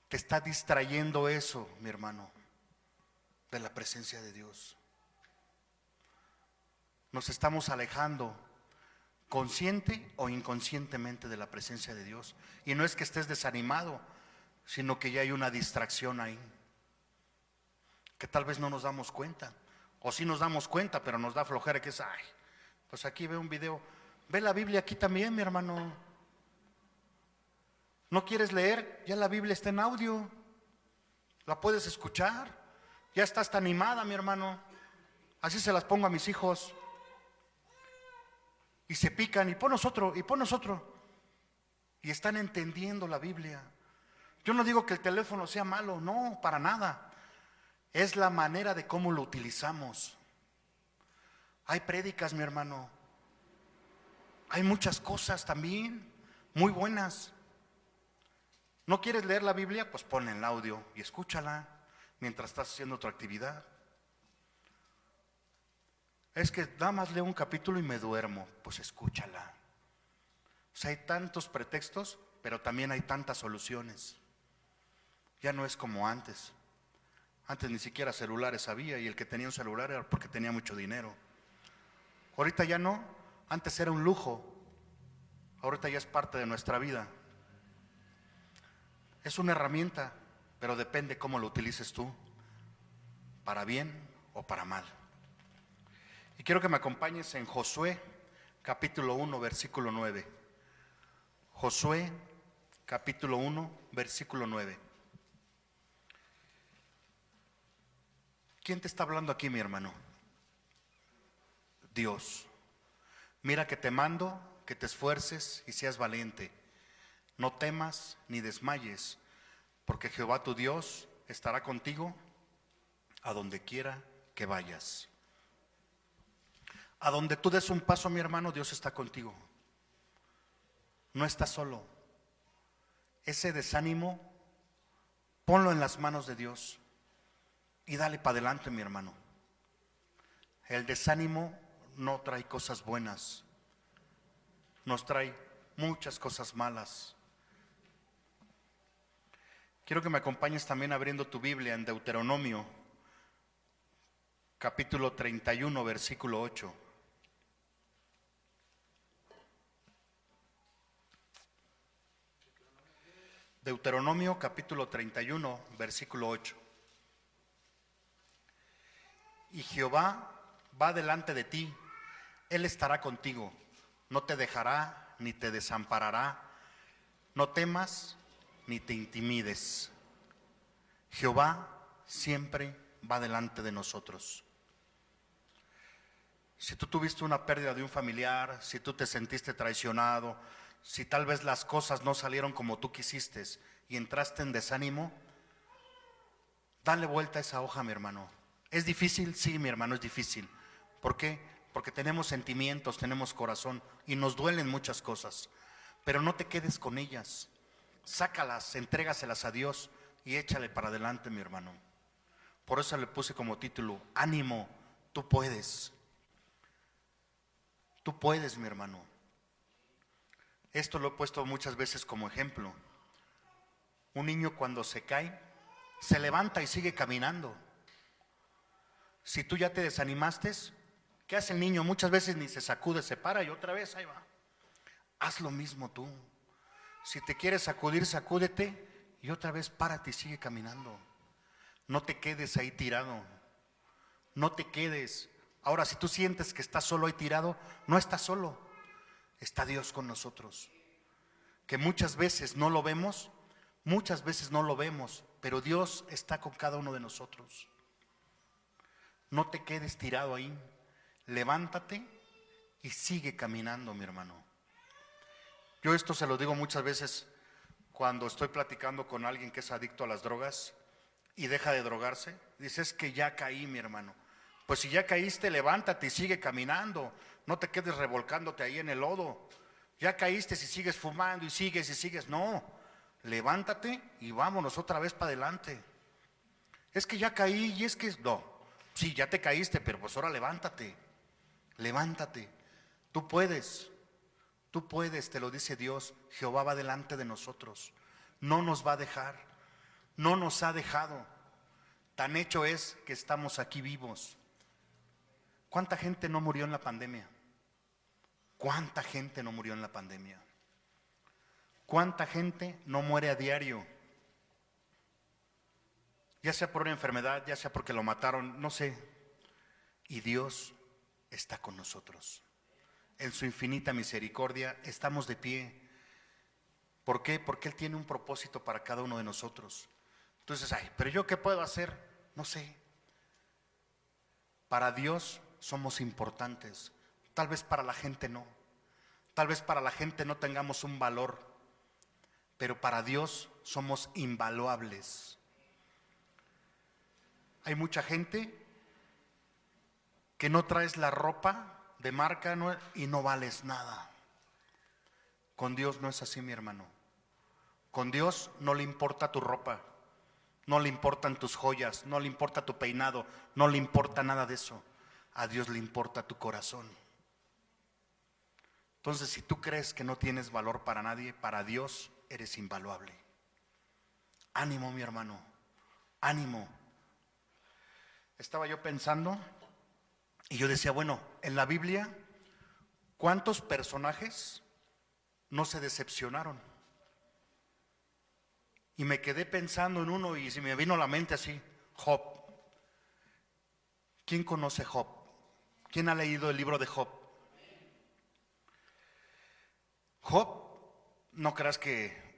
Te está distrayendo eso, mi hermano de la presencia de Dios. Nos estamos alejando consciente o inconscientemente de la presencia de Dios. Y no es que estés desanimado, sino que ya hay una distracción ahí, que tal vez no nos damos cuenta. O sí nos damos cuenta, pero nos da flojera que es, ay, pues aquí ve un video. Ve la Biblia aquí también, mi hermano. ¿No quieres leer? Ya la Biblia está en audio. La puedes escuchar. Ya estás tan animada, mi hermano. Así se las pongo a mis hijos. Y se pican, y ponos otro, y ponos otro. Y están entendiendo la Biblia. Yo no digo que el teléfono sea malo, no, para nada. Es la manera de cómo lo utilizamos. Hay prédicas, mi hermano. Hay muchas cosas también, muy buenas. ¿No quieres leer la Biblia? Pues pon el audio y escúchala mientras estás haciendo otra actividad. Es que nada más leo un capítulo y me duermo, pues escúchala. O sea, hay tantos pretextos, pero también hay tantas soluciones. Ya no es como antes. Antes ni siquiera celulares había y el que tenía un celular era porque tenía mucho dinero. Ahorita ya no, antes era un lujo, ahorita ya es parte de nuestra vida. Es una herramienta, pero depende cómo lo utilices tú, para bien o para mal. Y quiero que me acompañes en Josué capítulo 1, versículo 9. Josué capítulo 1, versículo 9. ¿Quién te está hablando aquí, mi hermano? Dios. Mira que te mando, que te esfuerces y seas valiente. No temas ni desmayes, porque Jehová tu Dios estará contigo a donde quiera que vayas. A donde tú des un paso, mi hermano, Dios está contigo. No estás solo. Ese desánimo, ponlo en las manos de Dios y dale para adelante, mi hermano. El desánimo no trae cosas buenas, nos trae muchas cosas malas. Quiero que me acompañes también abriendo tu Biblia en Deuteronomio, capítulo 31, versículo 8. Deuteronomio capítulo 31, versículo 8. Y Jehová va delante de ti, Él estará contigo, no te dejará ni te desamparará, no temas ni te intimides. Jehová siempre va delante de nosotros. Si tú tuviste una pérdida de un familiar, si tú te sentiste traicionado, si tal vez las cosas no salieron como tú quisiste y entraste en desánimo, dale vuelta a esa hoja, mi hermano. ¿Es difícil? Sí, mi hermano, es difícil. ¿Por qué? Porque tenemos sentimientos, tenemos corazón y nos duelen muchas cosas. Pero no te quedes con ellas. Sácalas, entrégaselas a Dios y échale para adelante, mi hermano. Por eso le puse como título, ánimo, tú puedes. Tú puedes, mi hermano. Esto lo he puesto muchas veces como ejemplo. Un niño cuando se cae, se levanta y sigue caminando. Si tú ya te desanimaste, ¿qué hace el niño? Muchas veces ni se sacude, se para y otra vez ahí va. Haz lo mismo tú. Si te quieres sacudir, sacúdete y otra vez párate y sigue caminando. No te quedes ahí tirado. No te quedes. Ahora, si tú sientes que estás solo ahí tirado, no estás solo está Dios con nosotros. Que muchas veces no lo vemos, muchas veces no lo vemos, pero Dios está con cada uno de nosotros. No te quedes tirado ahí, levántate y sigue caminando, mi hermano. Yo esto se lo digo muchas veces cuando estoy platicando con alguien que es adicto a las drogas y deja de drogarse. Dices que ya caí, mi hermano. Pues si ya caíste, levántate y sigue caminando. No te quedes revolcándote ahí en el lodo. Ya caíste si sigues fumando y sigues y sigues. No, levántate y vámonos otra vez para adelante. Es que ya caí y es que no. Sí, ya te caíste, pero pues ahora levántate. Levántate. Tú puedes. Tú puedes, te lo dice Dios. Jehová va delante de nosotros. No nos va a dejar. No nos ha dejado. Tan hecho es que estamos aquí vivos. ¿Cuánta gente no murió en la pandemia? ¿Cuánta gente no murió en la pandemia? ¿Cuánta gente no muere a diario? Ya sea por una enfermedad, ya sea porque lo mataron, no sé. Y Dios está con nosotros. En su infinita misericordia estamos de pie. ¿Por qué? Porque Él tiene un propósito para cada uno de nosotros. Entonces, ay, pero yo qué puedo hacer? No sé. Para Dios somos importantes. Tal vez para la gente no. Tal vez para la gente no tengamos un valor. Pero para Dios somos invaluables. Hay mucha gente que no traes la ropa de marca y no vales nada. Con Dios no es así, mi hermano. Con Dios no le importa tu ropa, no le importan tus joyas, no le importa tu peinado, no le importa nada de eso a Dios le importa tu corazón. Entonces, si tú crees que no tienes valor para nadie, para Dios eres invaluable. Ánimo, mi hermano, ánimo. Estaba yo pensando y yo decía, bueno, en la Biblia, ¿cuántos personajes no se decepcionaron? Y me quedé pensando en uno y se me vino a la mente así, Job. ¿Quién conoce Job? ¿Quién ha leído el libro de Job? Job, no creas que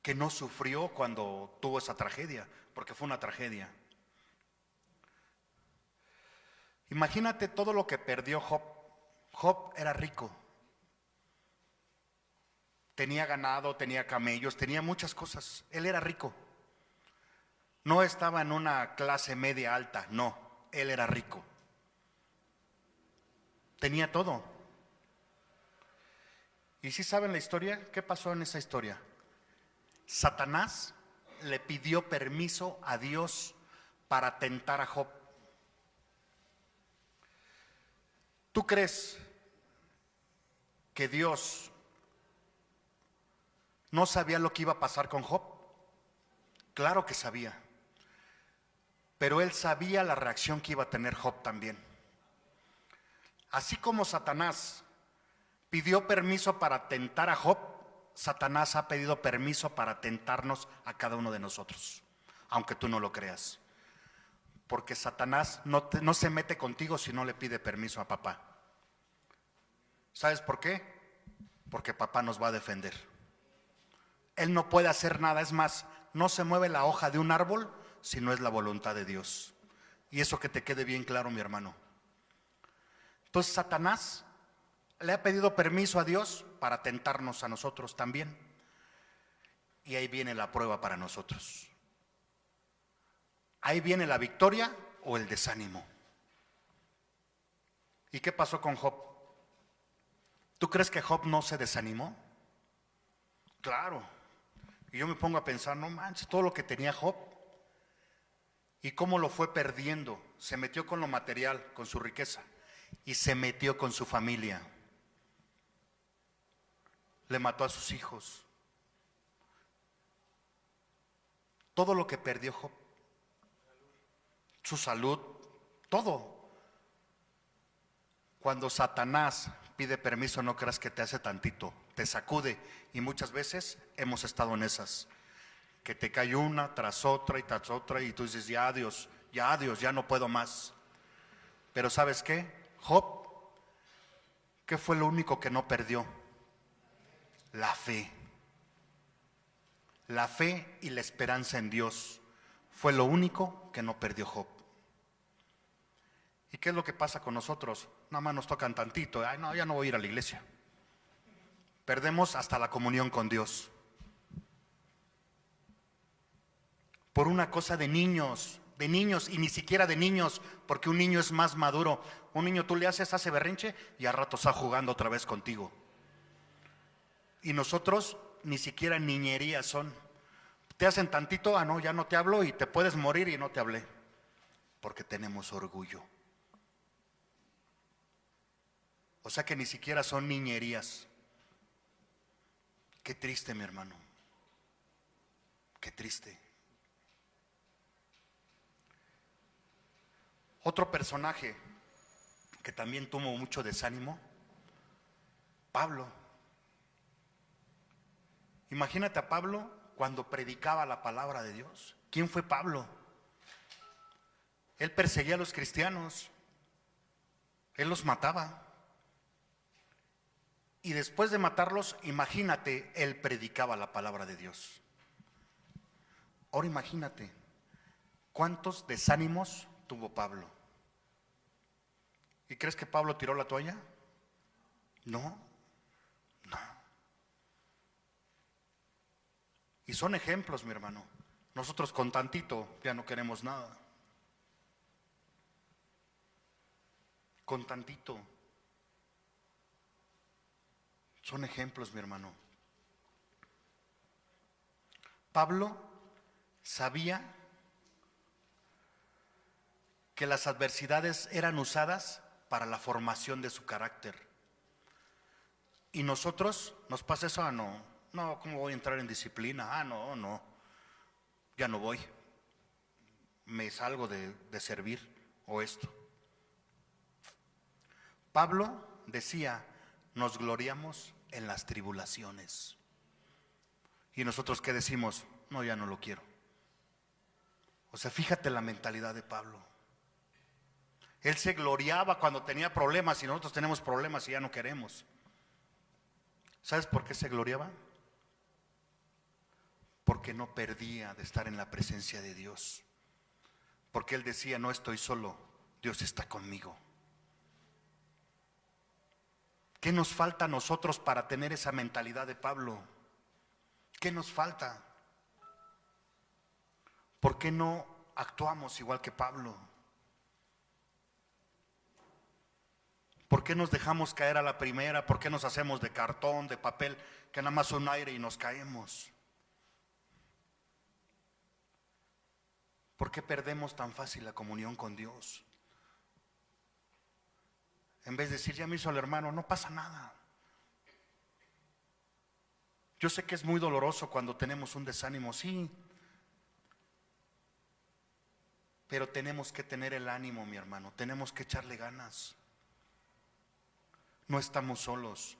que no sufrió cuando tuvo esa tragedia, porque fue una tragedia. Imagínate todo lo que perdió Job. Job era rico. Tenía ganado, tenía camellos, tenía muchas cosas. Él era rico. No estaba en una clase media alta, no, él era rico. Tenía todo. ¿Y si saben la historia? ¿Qué pasó en esa historia? Satanás le pidió permiso a Dios para tentar a Job. ¿Tú crees que Dios no sabía lo que iba a pasar con Job? Claro que sabía. Pero él sabía la reacción que iba a tener Job también. Así como Satanás pidió permiso para tentar a Job, Satanás ha pedido permiso para tentarnos a cada uno de nosotros, aunque tú no lo creas. Porque Satanás no, no se mete contigo si no le pide permiso a papá. ¿Sabes por qué? Porque papá nos va a defender. Él no puede hacer nada, es más, no se mueve la hoja de un árbol si no es la voluntad de Dios. Y eso que te quede bien claro, mi hermano. Entonces Satanás le ha pedido permiso a Dios para tentarnos a nosotros también. Y ahí viene la prueba para nosotros. Ahí viene la victoria o el desánimo. ¿Y qué pasó con Job? ¿Tú crees que Job no se desanimó? Claro. Y yo me pongo a pensar, no manches, todo lo que tenía Job y cómo lo fue perdiendo. Se metió con lo material, con su riqueza, y se metió con su familia. Le mató a sus hijos. Todo lo que perdió Job, su salud, todo. Cuando Satanás pide permiso, no creas que te hace tantito, te sacude. Y muchas veces hemos estado en esas, que te cae una tras otra y tras otra y tú dices, ya Dios, ya Dios, ya no puedo más. Pero ¿sabes qué? Job, ¿qué fue lo único que no perdió? La fe. La fe y la esperanza en Dios fue lo único que no perdió Job. ¿Y qué es lo que pasa con nosotros? Nada más nos tocan tantito. Ay, no, ya no voy a ir a la iglesia. Perdemos hasta la comunión con Dios. Por una cosa de niños, de niños y ni siquiera de niños, porque un niño es más maduro. Un niño tú le haces, hace berrinche y a rato está jugando otra vez contigo. Y nosotros ni siquiera niñerías son. Te hacen tantito, ah, no, ya no te hablo y te puedes morir y no te hablé. Porque tenemos orgullo. O sea que ni siquiera son niñerías. Qué triste, mi hermano. Qué triste. Otro personaje que también tuvo mucho desánimo, Pablo. Imagínate a Pablo cuando predicaba la palabra de Dios. ¿Quién fue Pablo? Él perseguía a los cristianos, él los mataba. Y después de matarlos, imagínate, él predicaba la palabra de Dios. Ahora imagínate, ¿cuántos desánimos tuvo Pablo? ¿Y crees que Pablo tiró la toalla? No, no. Y son ejemplos, mi hermano. Nosotros con tantito ya no queremos nada. Con tantito. Son ejemplos, mi hermano. Pablo sabía que las adversidades eran usadas para la formación de su carácter. Y nosotros nos pasa eso, ah, no, no, ¿cómo voy a entrar en disciplina? Ah, no, no, ya no voy. Me salgo de, de servir o esto. Pablo decía, nos gloriamos en las tribulaciones. Y nosotros qué decimos, no, ya no lo quiero. O sea, fíjate la mentalidad de Pablo. Él se gloriaba cuando tenía problemas y nosotros tenemos problemas y ya no queremos. ¿Sabes por qué se gloriaba? porque no perdía de estar en la presencia de Dios. Porque él decía, no estoy solo, Dios está conmigo. ¿Qué nos falta a nosotros para tener esa mentalidad de Pablo? ¿Qué nos falta? ¿Por qué no actuamos igual que Pablo? ¿Por qué nos dejamos caer a la primera? ¿Por qué nos hacemos de cartón, de papel, que nada más un aire y nos caemos? ¿Por qué perdemos tan fácil la comunión con Dios? En vez de decir, ya me hizo el hermano, no pasa nada. Yo sé que es muy doloroso cuando tenemos un desánimo, sí. Pero tenemos que tener el ánimo, mi hermano, tenemos que echarle ganas. No estamos solos.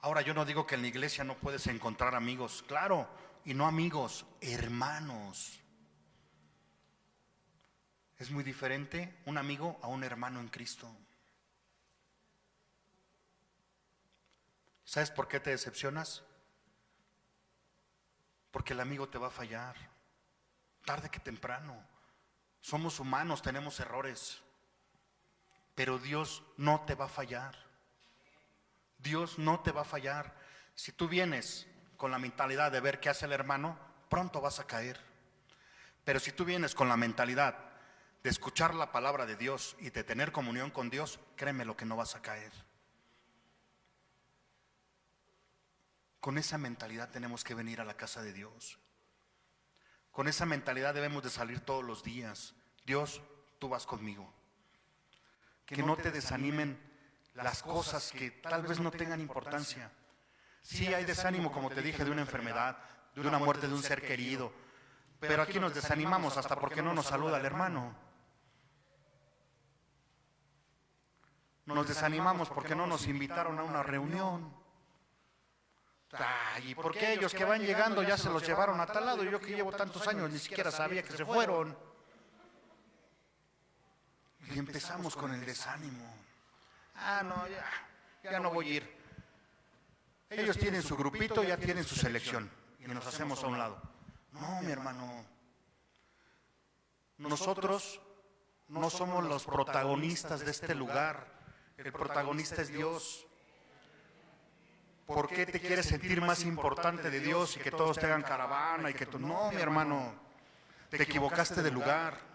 Ahora yo no digo que en la iglesia no puedes encontrar amigos, claro, y no amigos, hermanos. Es muy diferente un amigo a un hermano en Cristo. ¿Sabes por qué te decepcionas? Porque el amigo te va a fallar, tarde que temprano. Somos humanos, tenemos errores, pero Dios no te va a fallar. Dios no te va a fallar. Si tú vienes con la mentalidad de ver qué hace el hermano, pronto vas a caer. Pero si tú vienes con la mentalidad de escuchar la palabra de Dios y de tener comunión con Dios, créeme lo que no vas a caer. Con esa mentalidad tenemos que venir a la casa de Dios. Con esa mentalidad debemos de salir todos los días. Dios, tú vas conmigo. Que no te desanimen las cosas que tal vez no tengan importancia. Sí hay desánimo, como te dije, de una enfermedad, de una muerte de un ser querido. Pero aquí nos desanimamos hasta porque no nos saluda el hermano. Nos desanimamos porque no nos invitaron a una reunión. ¿y por qué ellos que van llegando ya se los llevaron a tal lado? Yo que llevo tantos años ni siquiera sabía que se fueron. Y empezamos con el desánimo. Ah, no, ya, ya no voy a ir. Ellos tienen su grupito, ya tienen su selección. Y nos hacemos a un lado. No, mi hermano. Nosotros no somos los protagonistas de este lugar. El protagonista es Dios. ¿Por qué te quieres sentir más importante de Dios y que todos tengan caravana y que tú... No, mi hermano, te equivocaste de lugar.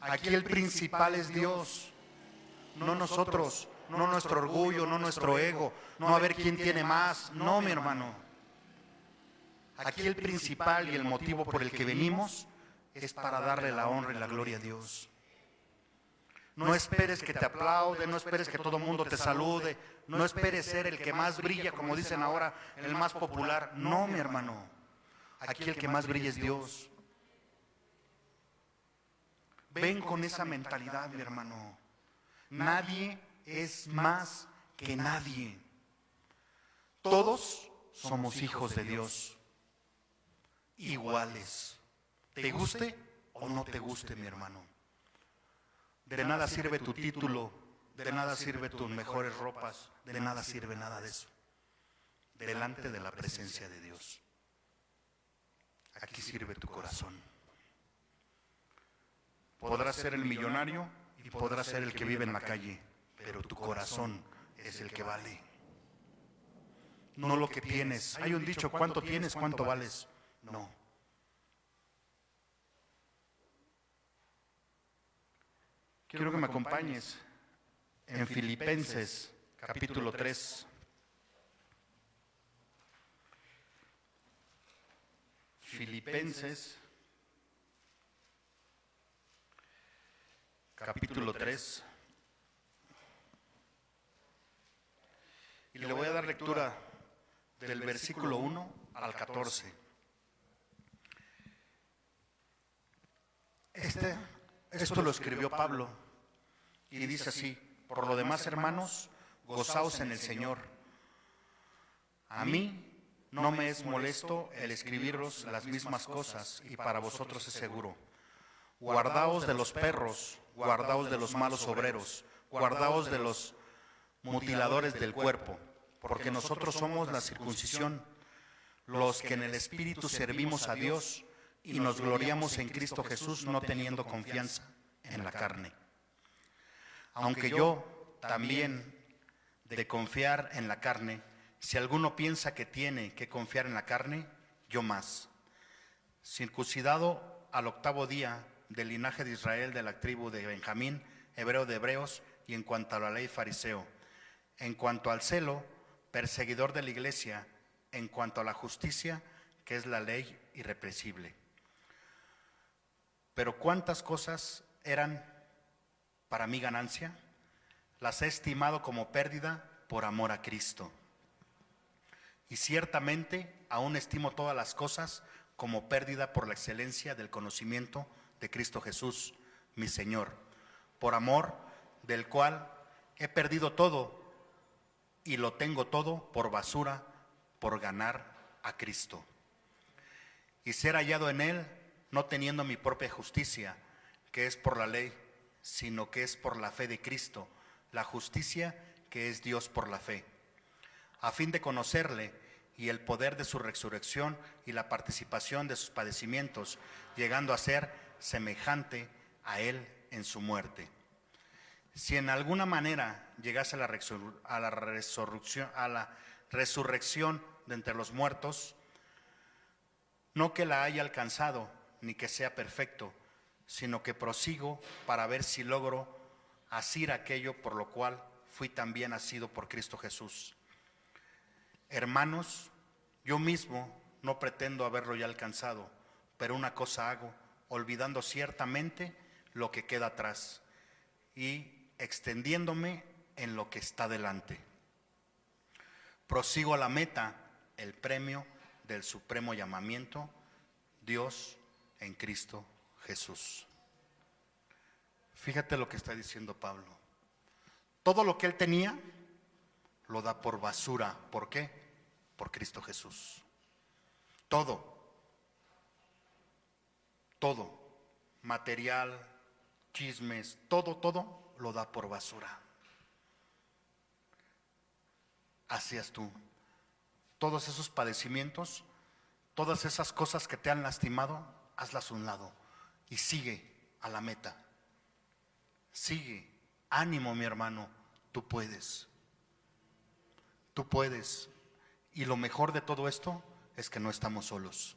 Aquí el principal es Dios, no nosotros, no nuestro orgullo, no nuestro ego, no a ver quién tiene más. No, mi hermano. Aquí el principal y el motivo por el que venimos es para darle la honra y la gloria a Dios. No esperes que te aplaude, no esperes que todo el mundo te salude, no esperes ser el que más brilla, como dicen ahora, el más popular. No, mi hermano. Aquí el que más brilla es Dios. Ven con esa mentalidad, mi hermano. Nadie es más que nadie. Todos somos hijos de Dios, iguales. Te guste o no te guste, mi hermano. De nada sirve tu título, de nada sirve tus mejores ropas, de nada sirve nada de eso. Delante de la presencia de Dios. Aquí sirve tu corazón. Podrás ser el millonario y podrás ser el que vive en la calle, pero tu corazón es el que vale. No lo que tienes. Hay un dicho, ¿cuánto tienes? ¿Cuánto vales? No. Quiero que me acompañes en Filipenses capítulo 3. Filipenses capítulo 3. Y le voy a dar lectura del versículo 1 al 14. Este, esto lo escribió Pablo y dice así, por lo demás hermanos, gozaos en el Señor. A mí no me es molesto el escribiros las mismas cosas y para vosotros es seguro. Guardaos de los perros, guardaos de los malos obreros, guardaos de los mutiladores del cuerpo, porque nosotros somos la circuncisión, los que en el Espíritu servimos a Dios y nos gloriamos en Cristo Jesús no teniendo confianza en la carne. Aunque yo también de confiar en la carne, si alguno piensa que tiene que confiar en la carne, yo más. Circuncidado al octavo día del linaje de Israel, de la tribu de Benjamín, hebreo de hebreos, y en cuanto a la ley fariseo. En cuanto al celo, perseguidor de la iglesia, en cuanto a la justicia, que es la ley irrepresible. Pero cuántas cosas eran para mi ganancia, las he estimado como pérdida por amor a Cristo. Y ciertamente aún estimo todas las cosas como pérdida por la excelencia del conocimiento de Cristo Jesús, mi Señor, por amor del cual he perdido todo y lo tengo todo por basura, por ganar a Cristo. Y ser hallado en Él, no teniendo mi propia justicia, que es por la ley, sino que es por la fe de Cristo, la justicia que es Dios por la fe, a fin de conocerle y el poder de su resurrección y la participación de sus padecimientos, llegando a ser semejante a Él en su muerte. Si en alguna manera llegase a la, resurrección, a la resurrección de entre los muertos, no que la haya alcanzado ni que sea perfecto, sino que prosigo para ver si logro asir aquello por lo cual fui también nacido por Cristo Jesús. Hermanos, yo mismo no pretendo haberlo ya alcanzado, pero una cosa hago, olvidando ciertamente lo que queda atrás y extendiéndome en lo que está delante. Prosigo a la meta, el premio del supremo llamamiento, Dios en Cristo Jesús. Fíjate lo que está diciendo Pablo. Todo lo que él tenía lo da por basura. ¿Por qué? Por Cristo Jesús. Todo. Todo. Material, chismes, todo, todo lo da por basura. Hacías tú. Todos esos padecimientos, todas esas cosas que te han lastimado, hazlas a un lado y sigue a la meta. Sigue. Ánimo, mi hermano, tú puedes. Tú puedes. Y lo mejor de todo esto es que no estamos solos.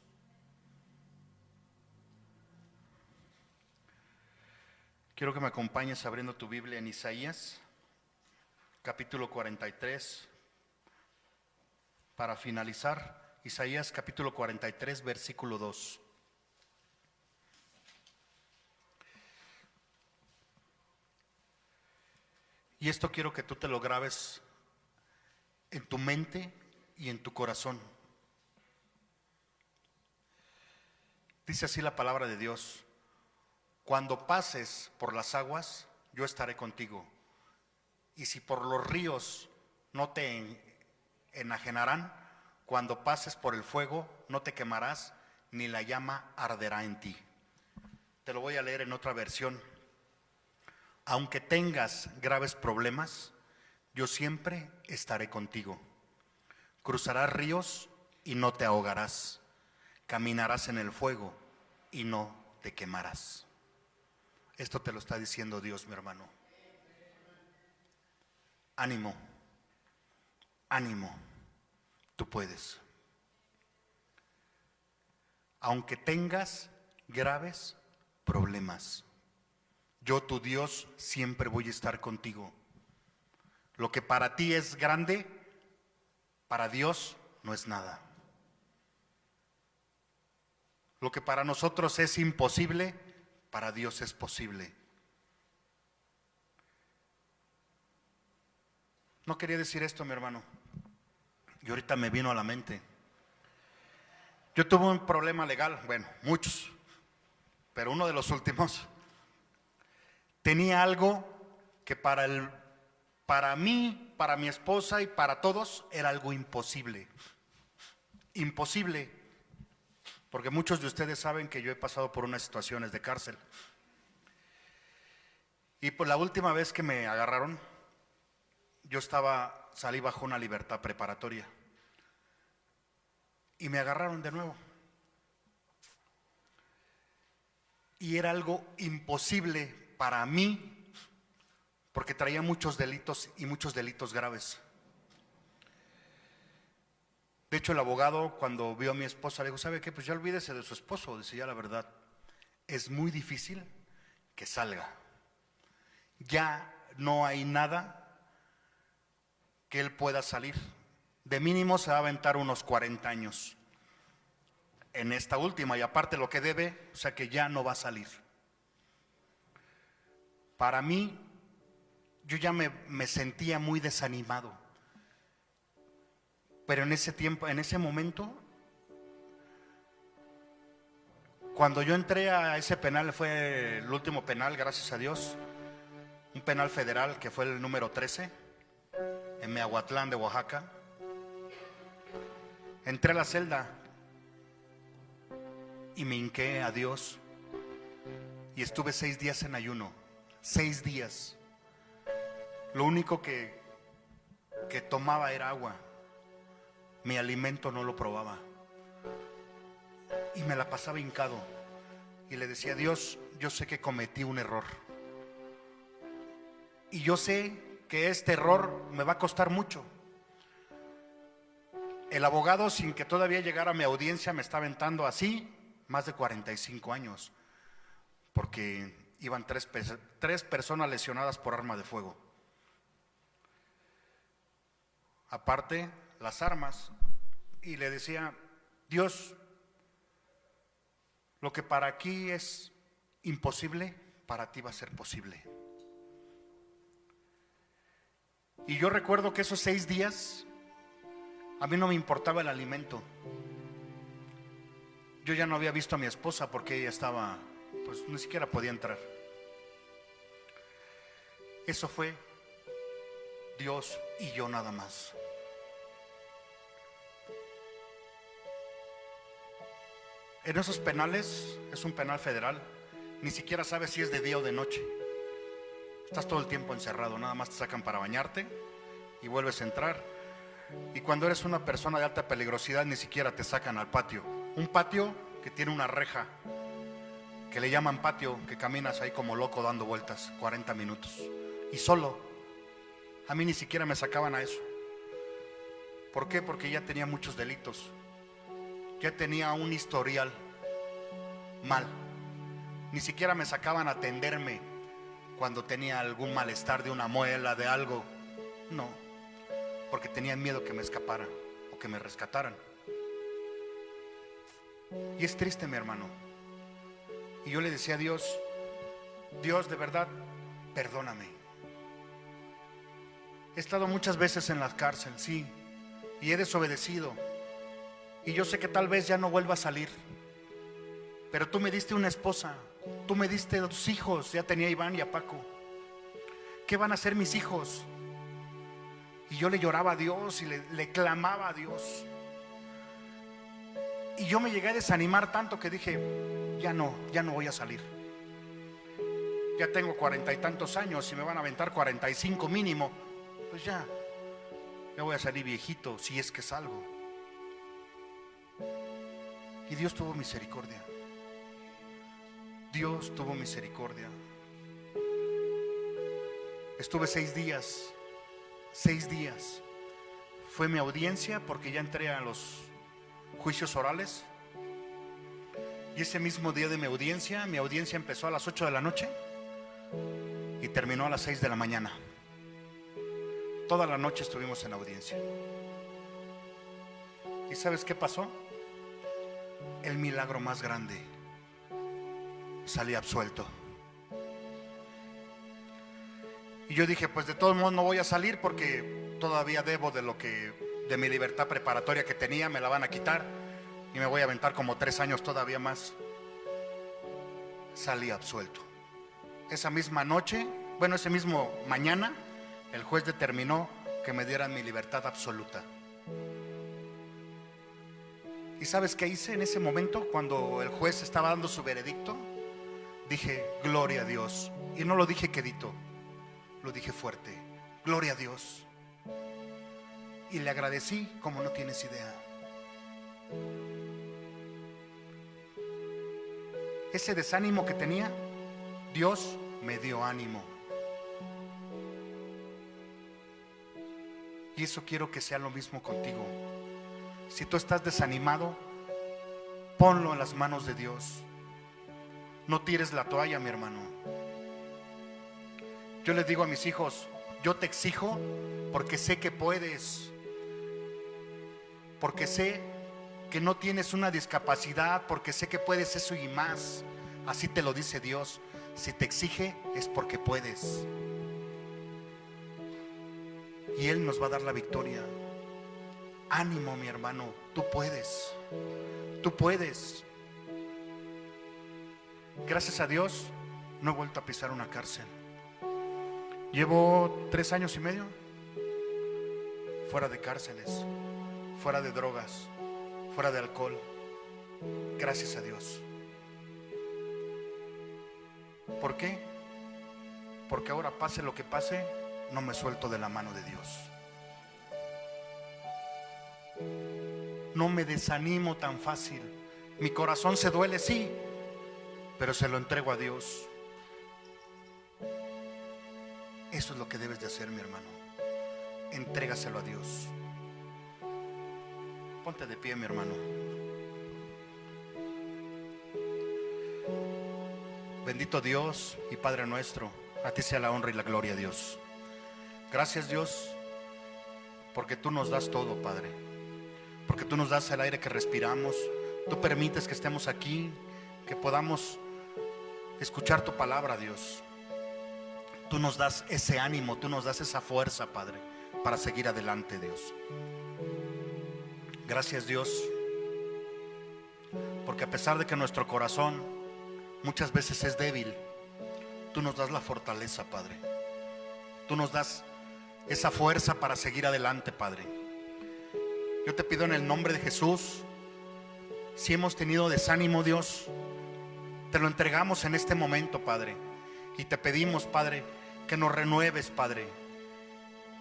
Quiero que me acompañes abriendo tu Biblia en Isaías, capítulo 43, para finalizar. Isaías capítulo 43, versículo 2. Y esto quiero que tú te lo grabes en tu mente y en tu corazón. Dice así la palabra de Dios. Cuando pases por las aguas, yo estaré contigo. Y si por los ríos no te enajenarán, cuando pases por el fuego, no te quemarás, ni la llama arderá en ti. Te lo voy a leer en otra versión aunque tengas graves problemas, yo siempre estaré contigo. Cruzarás ríos y no te ahogarás. Caminarás en el fuego y no te quemarás. Esto te lo está diciendo Dios, mi hermano. Ánimo, ánimo, tú puedes. Aunque tengas graves problemas. Yo, tu Dios, siempre voy a estar contigo. Lo que para ti es grande, para Dios no es nada. Lo que para nosotros es imposible, para Dios es posible. No quería decir esto, mi hermano. Y ahorita me vino a la mente. Yo tuve un problema legal, bueno, muchos, pero uno de los últimos tenía algo que para, el, para mí, para mi esposa y para todos era algo imposible. Imposible. Porque muchos de ustedes saben que yo he pasado por unas situaciones de cárcel. Y por la última vez que me agarraron, yo estaba, salí bajo una libertad preparatoria. y me agarraron de nuevo. Y era algo imposible para mí porque traía muchos delitos y muchos delitos graves. De hecho, el abogado cuando vio a mi esposa le dijo, ¿sabe qué? Pues ya olvídese de su esposo, decía la verdad. Es muy difícil que salga. Ya no hay nada que él pueda salir. De mínimo se va a aventar unos 40 años en esta última y aparte lo que debe, o sea que ya no va a salir. Para mí, yo ya me, me sentía muy desanimado. Pero en ese tiempo, en ese momento, cuando yo entré a ese penal, fue el último penal, gracias a Dios, un penal federal que fue el número 13, en Meahuatlán de Oaxaca. Entré a la celda y me hinqué a Dios y estuve seis días en ayuno, seis días. Lo único que, que tomaba era agua mi alimento no lo probaba. Y me la pasaba hincado. Y le decía, Dios, yo sé que cometí un error. Y yo sé que este error me va a costar mucho. El abogado, sin que todavía llegara a mi audiencia, me está aventando así más de 45 años. Porque iban tres, tres personas lesionadas por arma de fuego. Aparte, las armas y le decía, Dios, lo que para aquí es imposible, para ti va a ser posible. Y yo recuerdo que esos seis días a mí no me importaba el alimento. Yo ya no había visto a mi esposa porque ella estaba, pues ni siquiera podía entrar. Eso fue Dios y yo nada más. En esos penales, es un penal federal, ni siquiera sabes si es de día o de noche. Estás todo el tiempo encerrado, nada más te sacan para bañarte y vuelves a entrar. Y cuando eres una persona de alta peligrosidad, ni siquiera te sacan al patio. Un patio que tiene una reja, que le llaman patio, que caminas ahí como loco dando vueltas 40 minutos. Y solo. A mí ni siquiera me sacaban a eso. ¿Por qué? Porque ya tenía muchos delitos ya tenía un historial mal. Ni siquiera me sacaban a atenderme cuando tenía algún malestar de una muela, de algo. No, porque tenían miedo que me escapara o que me rescataran. Y es triste, mi hermano. Y yo le decía a Dios, Dios de verdad, perdóname. He estado muchas veces en la cárcel, sí, y he desobedecido y yo sé que tal vez ya no vuelva a salir. Pero tú me diste una esposa, tú me diste dos hijos, ya tenía a Iván y a Paco. ¿Qué van a hacer mis hijos? Y yo le lloraba a Dios y le, le clamaba a Dios. Y yo me llegué a desanimar tanto que dije, ya no, ya no voy a salir. Ya tengo cuarenta y tantos años y me van a aventar cuarenta y cinco mínimo. Pues ya, ya voy a salir viejito si es que salgo. Y Dios tuvo misericordia. Dios tuvo misericordia. Estuve seis días, seis días. Fue mi audiencia porque ya entré a los juicios orales. Y ese mismo día de mi audiencia, mi audiencia empezó a las 8 de la noche y terminó a las 6 de la mañana. Toda la noche estuvimos en audiencia. ¿Y sabes qué pasó? El milagro más grande. Salí absuelto. Y yo dije, pues de todos modos no voy a salir porque todavía debo de lo que, de mi libertad preparatoria que tenía, me la van a quitar y me voy a aventar como tres años todavía más. Salí absuelto. Esa misma noche, bueno, ese mismo mañana, el juez determinó que me dieran mi libertad absoluta. ¿Y sabes qué hice en ese momento cuando el juez estaba dando su veredicto? Dije, gloria a Dios. Y no lo dije quedito, lo dije fuerte, gloria a Dios. Y le agradecí como no tienes idea. Ese desánimo que tenía, Dios me dio ánimo. Y eso quiero que sea lo mismo contigo. Si tú estás desanimado, ponlo en las manos de Dios. No tires la toalla, mi hermano. Yo les digo a mis hijos, yo te exijo porque sé que puedes. Porque sé que no tienes una discapacidad, porque sé que puedes eso y más. Así te lo dice Dios. Si te exige es porque puedes. Y Él nos va a dar la victoria. Ánimo, mi hermano, tú puedes. Tú puedes. Gracias a Dios, no he vuelto a pisar una cárcel. Llevo tres años y medio fuera de cárceles, fuera de drogas, fuera de alcohol. Gracias a Dios. ¿Por qué? Porque ahora pase lo que pase, no me suelto de la mano de Dios. No me desanimo tan fácil. Mi corazón se duele, sí, pero se lo entrego a Dios. Eso es lo que debes de hacer, mi hermano. Entrégaselo a Dios. Ponte de pie, mi hermano. Bendito Dios y Padre nuestro, a ti sea la honra y la gloria, Dios. Gracias, Dios, porque tú nos das todo, Padre. Porque tú nos das el aire que respiramos. Tú permites que estemos aquí, que podamos escuchar tu palabra, Dios. Tú nos das ese ánimo, tú nos das esa fuerza, Padre, para seguir adelante, Dios. Gracias, Dios, porque a pesar de que nuestro corazón muchas veces es débil, tú nos das la fortaleza, Padre. Tú nos das esa fuerza para seguir adelante, Padre. Yo te pido en el nombre de Jesús, si hemos tenido desánimo, Dios, te lo entregamos en este momento, Padre. Y te pedimos, Padre, que nos renueves, Padre.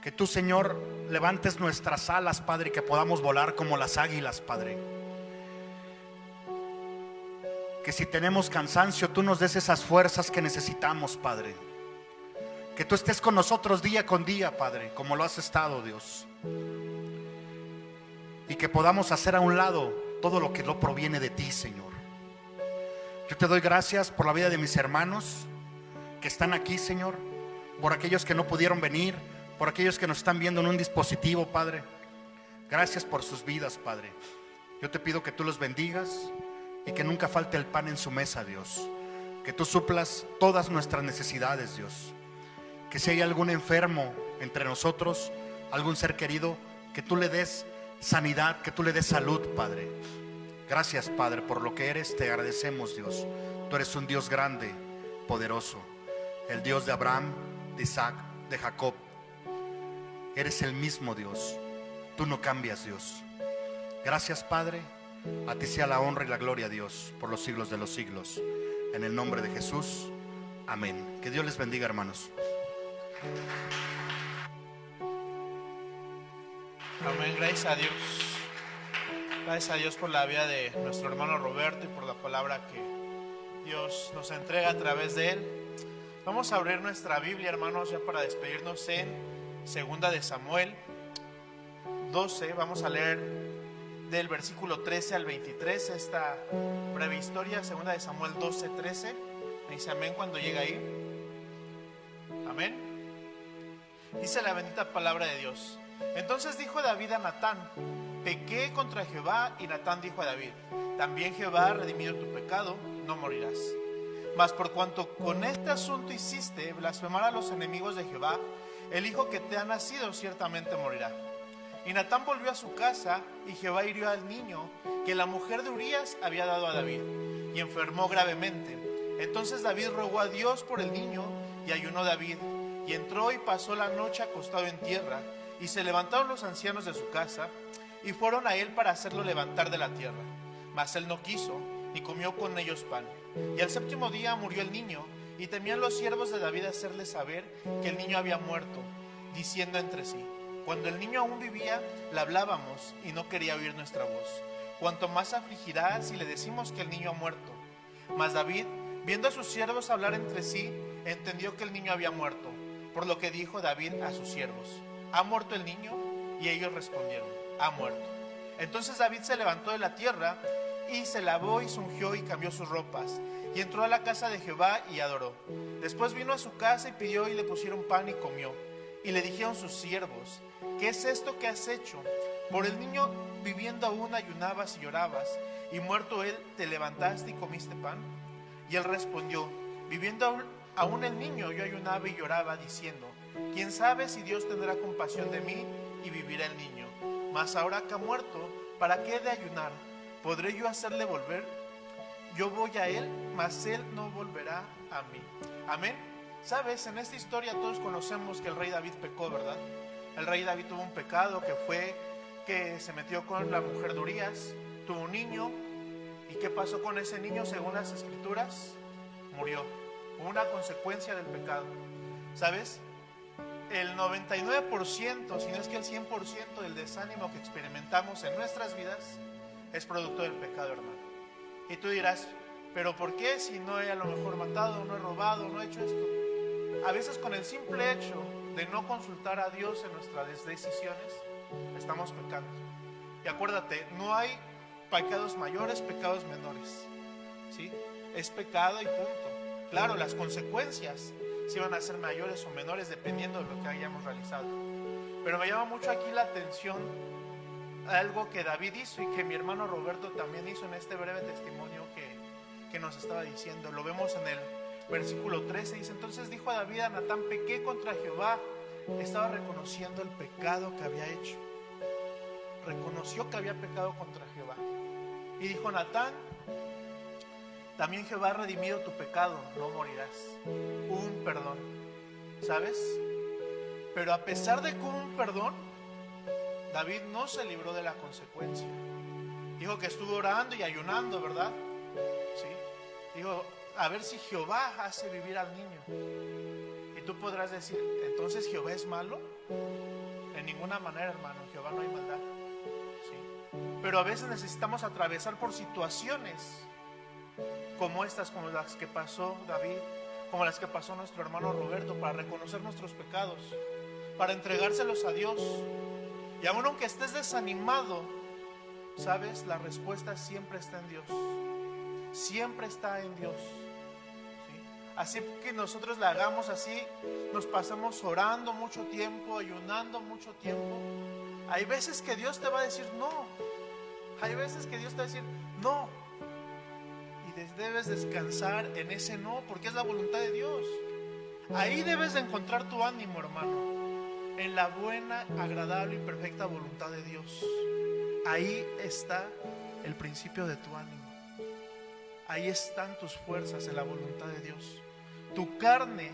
Que tú, Señor, levantes nuestras alas, Padre, y que podamos volar como las águilas, Padre. Que si tenemos cansancio, tú nos des esas fuerzas que necesitamos, Padre. Que tú estés con nosotros día con día, Padre, como lo has estado, Dios. Y que podamos hacer a un lado todo lo que no proviene de ti, Señor. Yo te doy gracias por la vida de mis hermanos que están aquí, Señor. Por aquellos que no pudieron venir, por aquellos que nos están viendo en un dispositivo, Padre. Gracias por sus vidas, Padre. Yo te pido que tú los bendigas y que nunca falte el pan en su mesa, Dios. Que tú suplas todas nuestras necesidades, Dios. Que si hay algún enfermo entre nosotros, algún ser querido, que tú le des sanidad, que tú le des salud, Padre. Gracias, Padre, por lo que eres. Te agradecemos, Dios. Tú eres un Dios grande, poderoso. El Dios de Abraham, de Isaac, de Jacob. Eres el mismo Dios. Tú no cambias, Dios. Gracias, Padre. A ti sea la honra y la gloria, Dios, por los siglos de los siglos. En el nombre de Jesús. Amén. Que Dios les bendiga, hermanos. Amén, gracias a Dios. Gracias a Dios por la vida de nuestro hermano Roberto y por la palabra que Dios nos entrega a través de él. Vamos a abrir nuestra Biblia, hermanos, ya para despedirnos en Segunda de Samuel 12. Vamos a leer del versículo 13 al 23 esta breve historia, Segunda de Samuel 12, 13. Me dice amén cuando llega ahí. Amén. Dice la bendita palabra de Dios. Entonces dijo David a Natán, pequé contra Jehová y Natán dijo a David, también Jehová ha redimido tu pecado, no morirás. Mas por cuanto con este asunto hiciste blasfemar a los enemigos de Jehová, el hijo que te ha nacido ciertamente morirá. Y Natán volvió a su casa y Jehová hirió al niño que la mujer de Urías había dado a David y enfermó gravemente. Entonces David rogó a Dios por el niño y ayunó David y entró y pasó la noche acostado en tierra y se levantaron los ancianos de su casa y fueron a él para hacerlo levantar de la tierra. Mas él no quiso ni comió con ellos pan. Y al séptimo día murió el niño y temían los siervos de David hacerle saber que el niño había muerto, diciendo entre sí, cuando el niño aún vivía, le hablábamos y no quería oír nuestra voz. cuanto más afligirá si le decimos que el niño ha muerto. Mas David, viendo a sus siervos hablar entre sí, entendió que el niño había muerto, por lo que dijo David a sus siervos, ¿ha muerto el niño? Y ellos respondieron, ha muerto. Entonces David se levantó de la tierra y se lavó y se ungió y cambió sus ropas. Y entró a la casa de Jehová y adoró. Después vino a su casa y pidió y le pusieron pan y comió. Y le dijeron sus siervos, ¿qué es esto que has hecho? Por el niño viviendo aún ayunabas y llorabas, y muerto él te levantaste y comiste pan. Y él respondió, viviendo aún, el niño yo ayunaba y lloraba, diciendo, ¿quién sabe si Dios tendrá compasión de mí y vivirá el niño? Mas ahora que ha muerto, ¿para qué he de ayunar? ¿Podré yo hacerle volver? Yo voy a él, mas él no volverá a mí. Amén. Sabes, en esta historia todos conocemos que el rey David pecó, ¿verdad? El rey David tuvo un pecado que fue que se metió con la mujer de Urias, tuvo un niño, ¿y qué pasó con ese niño según las escrituras? Murió. Una consecuencia del pecado. ¿Sabes? El 99%, si no es que el 100% del desánimo que experimentamos en nuestras vidas es producto del pecado, hermano. Y tú dirás, pero ¿por qué si no he a lo mejor matado, no he robado, no he hecho esto? A veces con el simple hecho de no consultar a Dios en nuestras decisiones, estamos pecando. Y acuérdate, no hay pecados mayores, pecados menores. ¿Sí? Es pecado y punto. Claro, las consecuencias si van a ser mayores o menores dependiendo de lo que hayamos realizado. Pero me llama mucho aquí la atención algo que David hizo y que mi hermano Roberto también hizo en este breve testimonio que, que nos estaba diciendo. Lo vemos en el versículo 13. Dice, entonces dijo a David a Natán, pequé contra Jehová. Estaba reconociendo el pecado que había hecho. Reconoció que había pecado contra Jehová. Y dijo Natán, también Jehová ha redimido tu pecado, no morirás. Un perdón. ¿Sabes? Pero a pesar de que hubo un perdón, David no se libró de la consecuencia. Dijo que estuvo orando y ayunando, ¿verdad? Sí. Dijo, a ver si Jehová hace vivir al niño. Y tú podrás decir, entonces Jehová es malo. En ninguna manera, hermano, Jehová no hay maldad. Sí. Pero a veces necesitamos atravesar por situaciones como estas, como las que pasó David, como las que pasó nuestro hermano Roberto, para reconocer nuestros pecados, para entregárselos a Dios. Y aun aunque estés desanimado, sabes, la respuesta siempre está en Dios. Siempre está en Dios. Así que nosotros la hagamos así, nos pasamos orando mucho tiempo, ayunando mucho tiempo. Hay veces que Dios te va a decir no. Hay veces que Dios te va a decir no debes descansar en ese no, porque es la voluntad de Dios. Ahí debes de encontrar tu ánimo, hermano, en la buena, agradable y perfecta voluntad de Dios. Ahí está el principio de tu ánimo. Ahí están tus fuerzas en la voluntad de Dios. Tu carne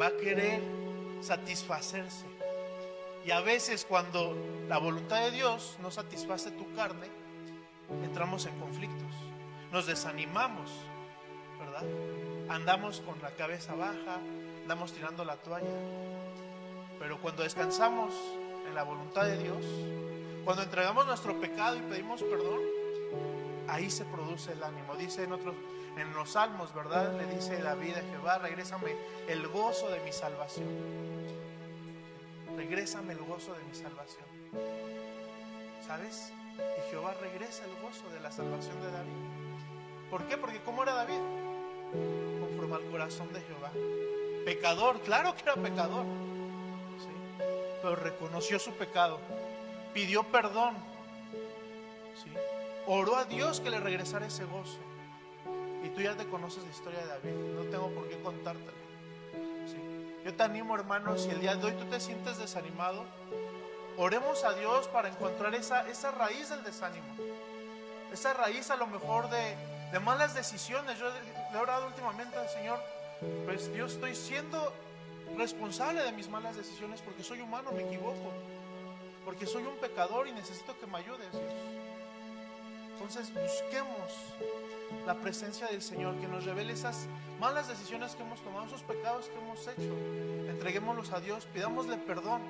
va a querer satisfacerse. Y a veces cuando la voluntad de Dios no satisface tu carne, entramos en conflictos nos desanimamos, ¿verdad? Andamos con la cabeza baja, andamos tirando la toalla. Pero cuando descansamos en la voluntad de Dios, cuando entregamos nuestro pecado y pedimos perdón, ahí se produce el ánimo. Dice en otros, en los salmos, ¿verdad? Le dice David a Jehová, regrésame el gozo de mi salvación. Regrésame el gozo de mi salvación. ¿Sabes? Y Jehová regresa el gozo de la salvación de David. ¿Por qué? Porque ¿cómo era David? Conforme al corazón de Jehová. Pecador, claro que era pecador. ¿sí? Pero reconoció su pecado. Pidió perdón. ¿sí? Oró a Dios que le regresara ese gozo. Y tú ya te conoces la historia de David. No tengo por qué contártela. ¿sí? Yo te animo, hermano, si el día de hoy tú te sientes desanimado, oremos a Dios para encontrar esa, esa raíz del desánimo. Esa raíz a lo mejor de, de malas decisiones. Yo le he orado últimamente al Señor, pues Dios estoy siendo responsable de mis malas decisiones porque soy humano, me equivoco, porque soy un pecador y necesito que me ayudes, Dios. Entonces busquemos la presencia del Señor, que nos revele esas malas decisiones que hemos tomado, esos pecados que hemos hecho. Entreguémoslos a Dios, pidámosle perdón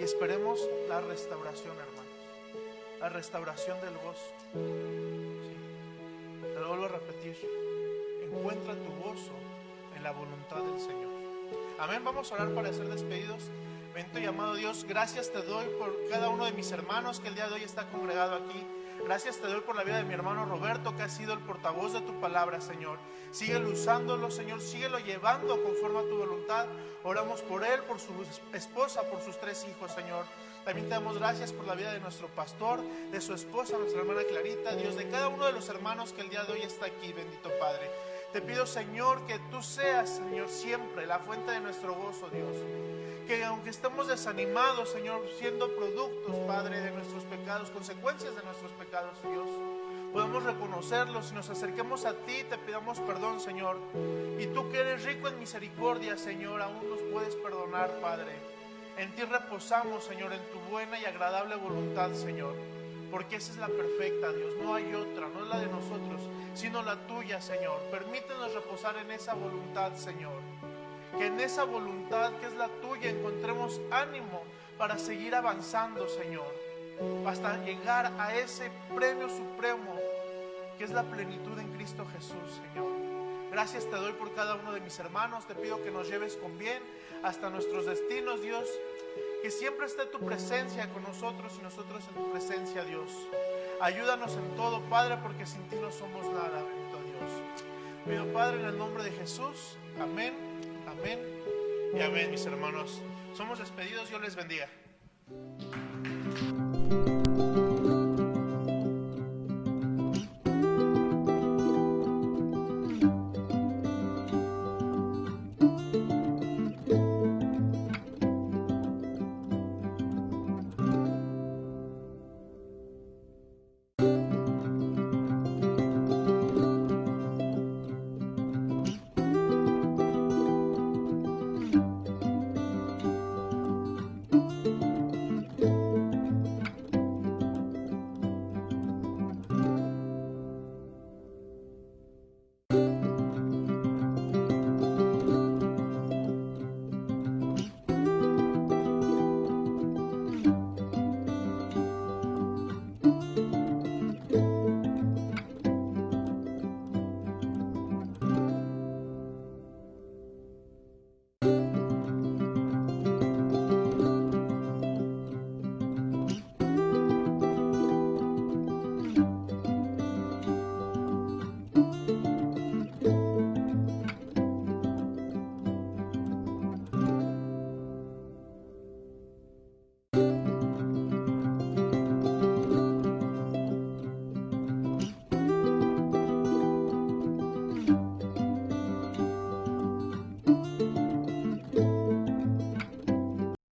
y esperemos la restauración, hermanos. La restauración del gozo. Encuentra tu gozo en la voluntad del Señor. Amén. Vamos a orar para ser despedidos. Bendito y amado Dios, gracias te doy por cada uno de mis hermanos que el día de hoy está congregado aquí. Gracias te doy por la vida de mi hermano Roberto, que ha sido el portavoz de tu palabra, Señor. Síguelo usándolo, Señor. Síguelo llevando conforme a tu voluntad. Oramos por él, por su esposa, por sus tres hijos, Señor. También te damos gracias por la vida de nuestro pastor, de su esposa, nuestra hermana Clarita, Dios, de cada uno de los hermanos que el día de hoy está aquí, bendito Padre. Te pido, Señor, que tú seas, Señor, siempre la fuente de nuestro gozo, Dios que aunque estemos desanimados, Señor, siendo productos, Padre, de nuestros pecados, consecuencias de nuestros pecados, Dios, podemos reconocerlos y nos acerquemos a ti, te pidamos perdón, Señor. Y tú que eres rico en misericordia, Señor, aún nos puedes perdonar, Padre. En ti reposamos, Señor, en tu buena y agradable voluntad, Señor. Porque esa es la perfecta, Dios. No hay otra, no es la de nosotros, sino la tuya, Señor. Permítenos reposar en esa voluntad, Señor que en esa voluntad que es la tuya encontremos ánimo para seguir avanzando, Señor, hasta llegar a ese premio supremo que es la plenitud en Cristo Jesús, Señor. Gracias te doy por cada uno de mis hermanos, te pido que nos lleves con bien hasta nuestros destinos, Dios, que siempre esté tu presencia con nosotros y nosotros en tu presencia, Dios. Ayúdanos en todo, Padre, porque sin ti no somos nada, bendito Dios. Pido, Padre, en el nombre de Jesús. Amén. Amén y amén, mis hermanos. Somos despedidos, Dios les bendiga.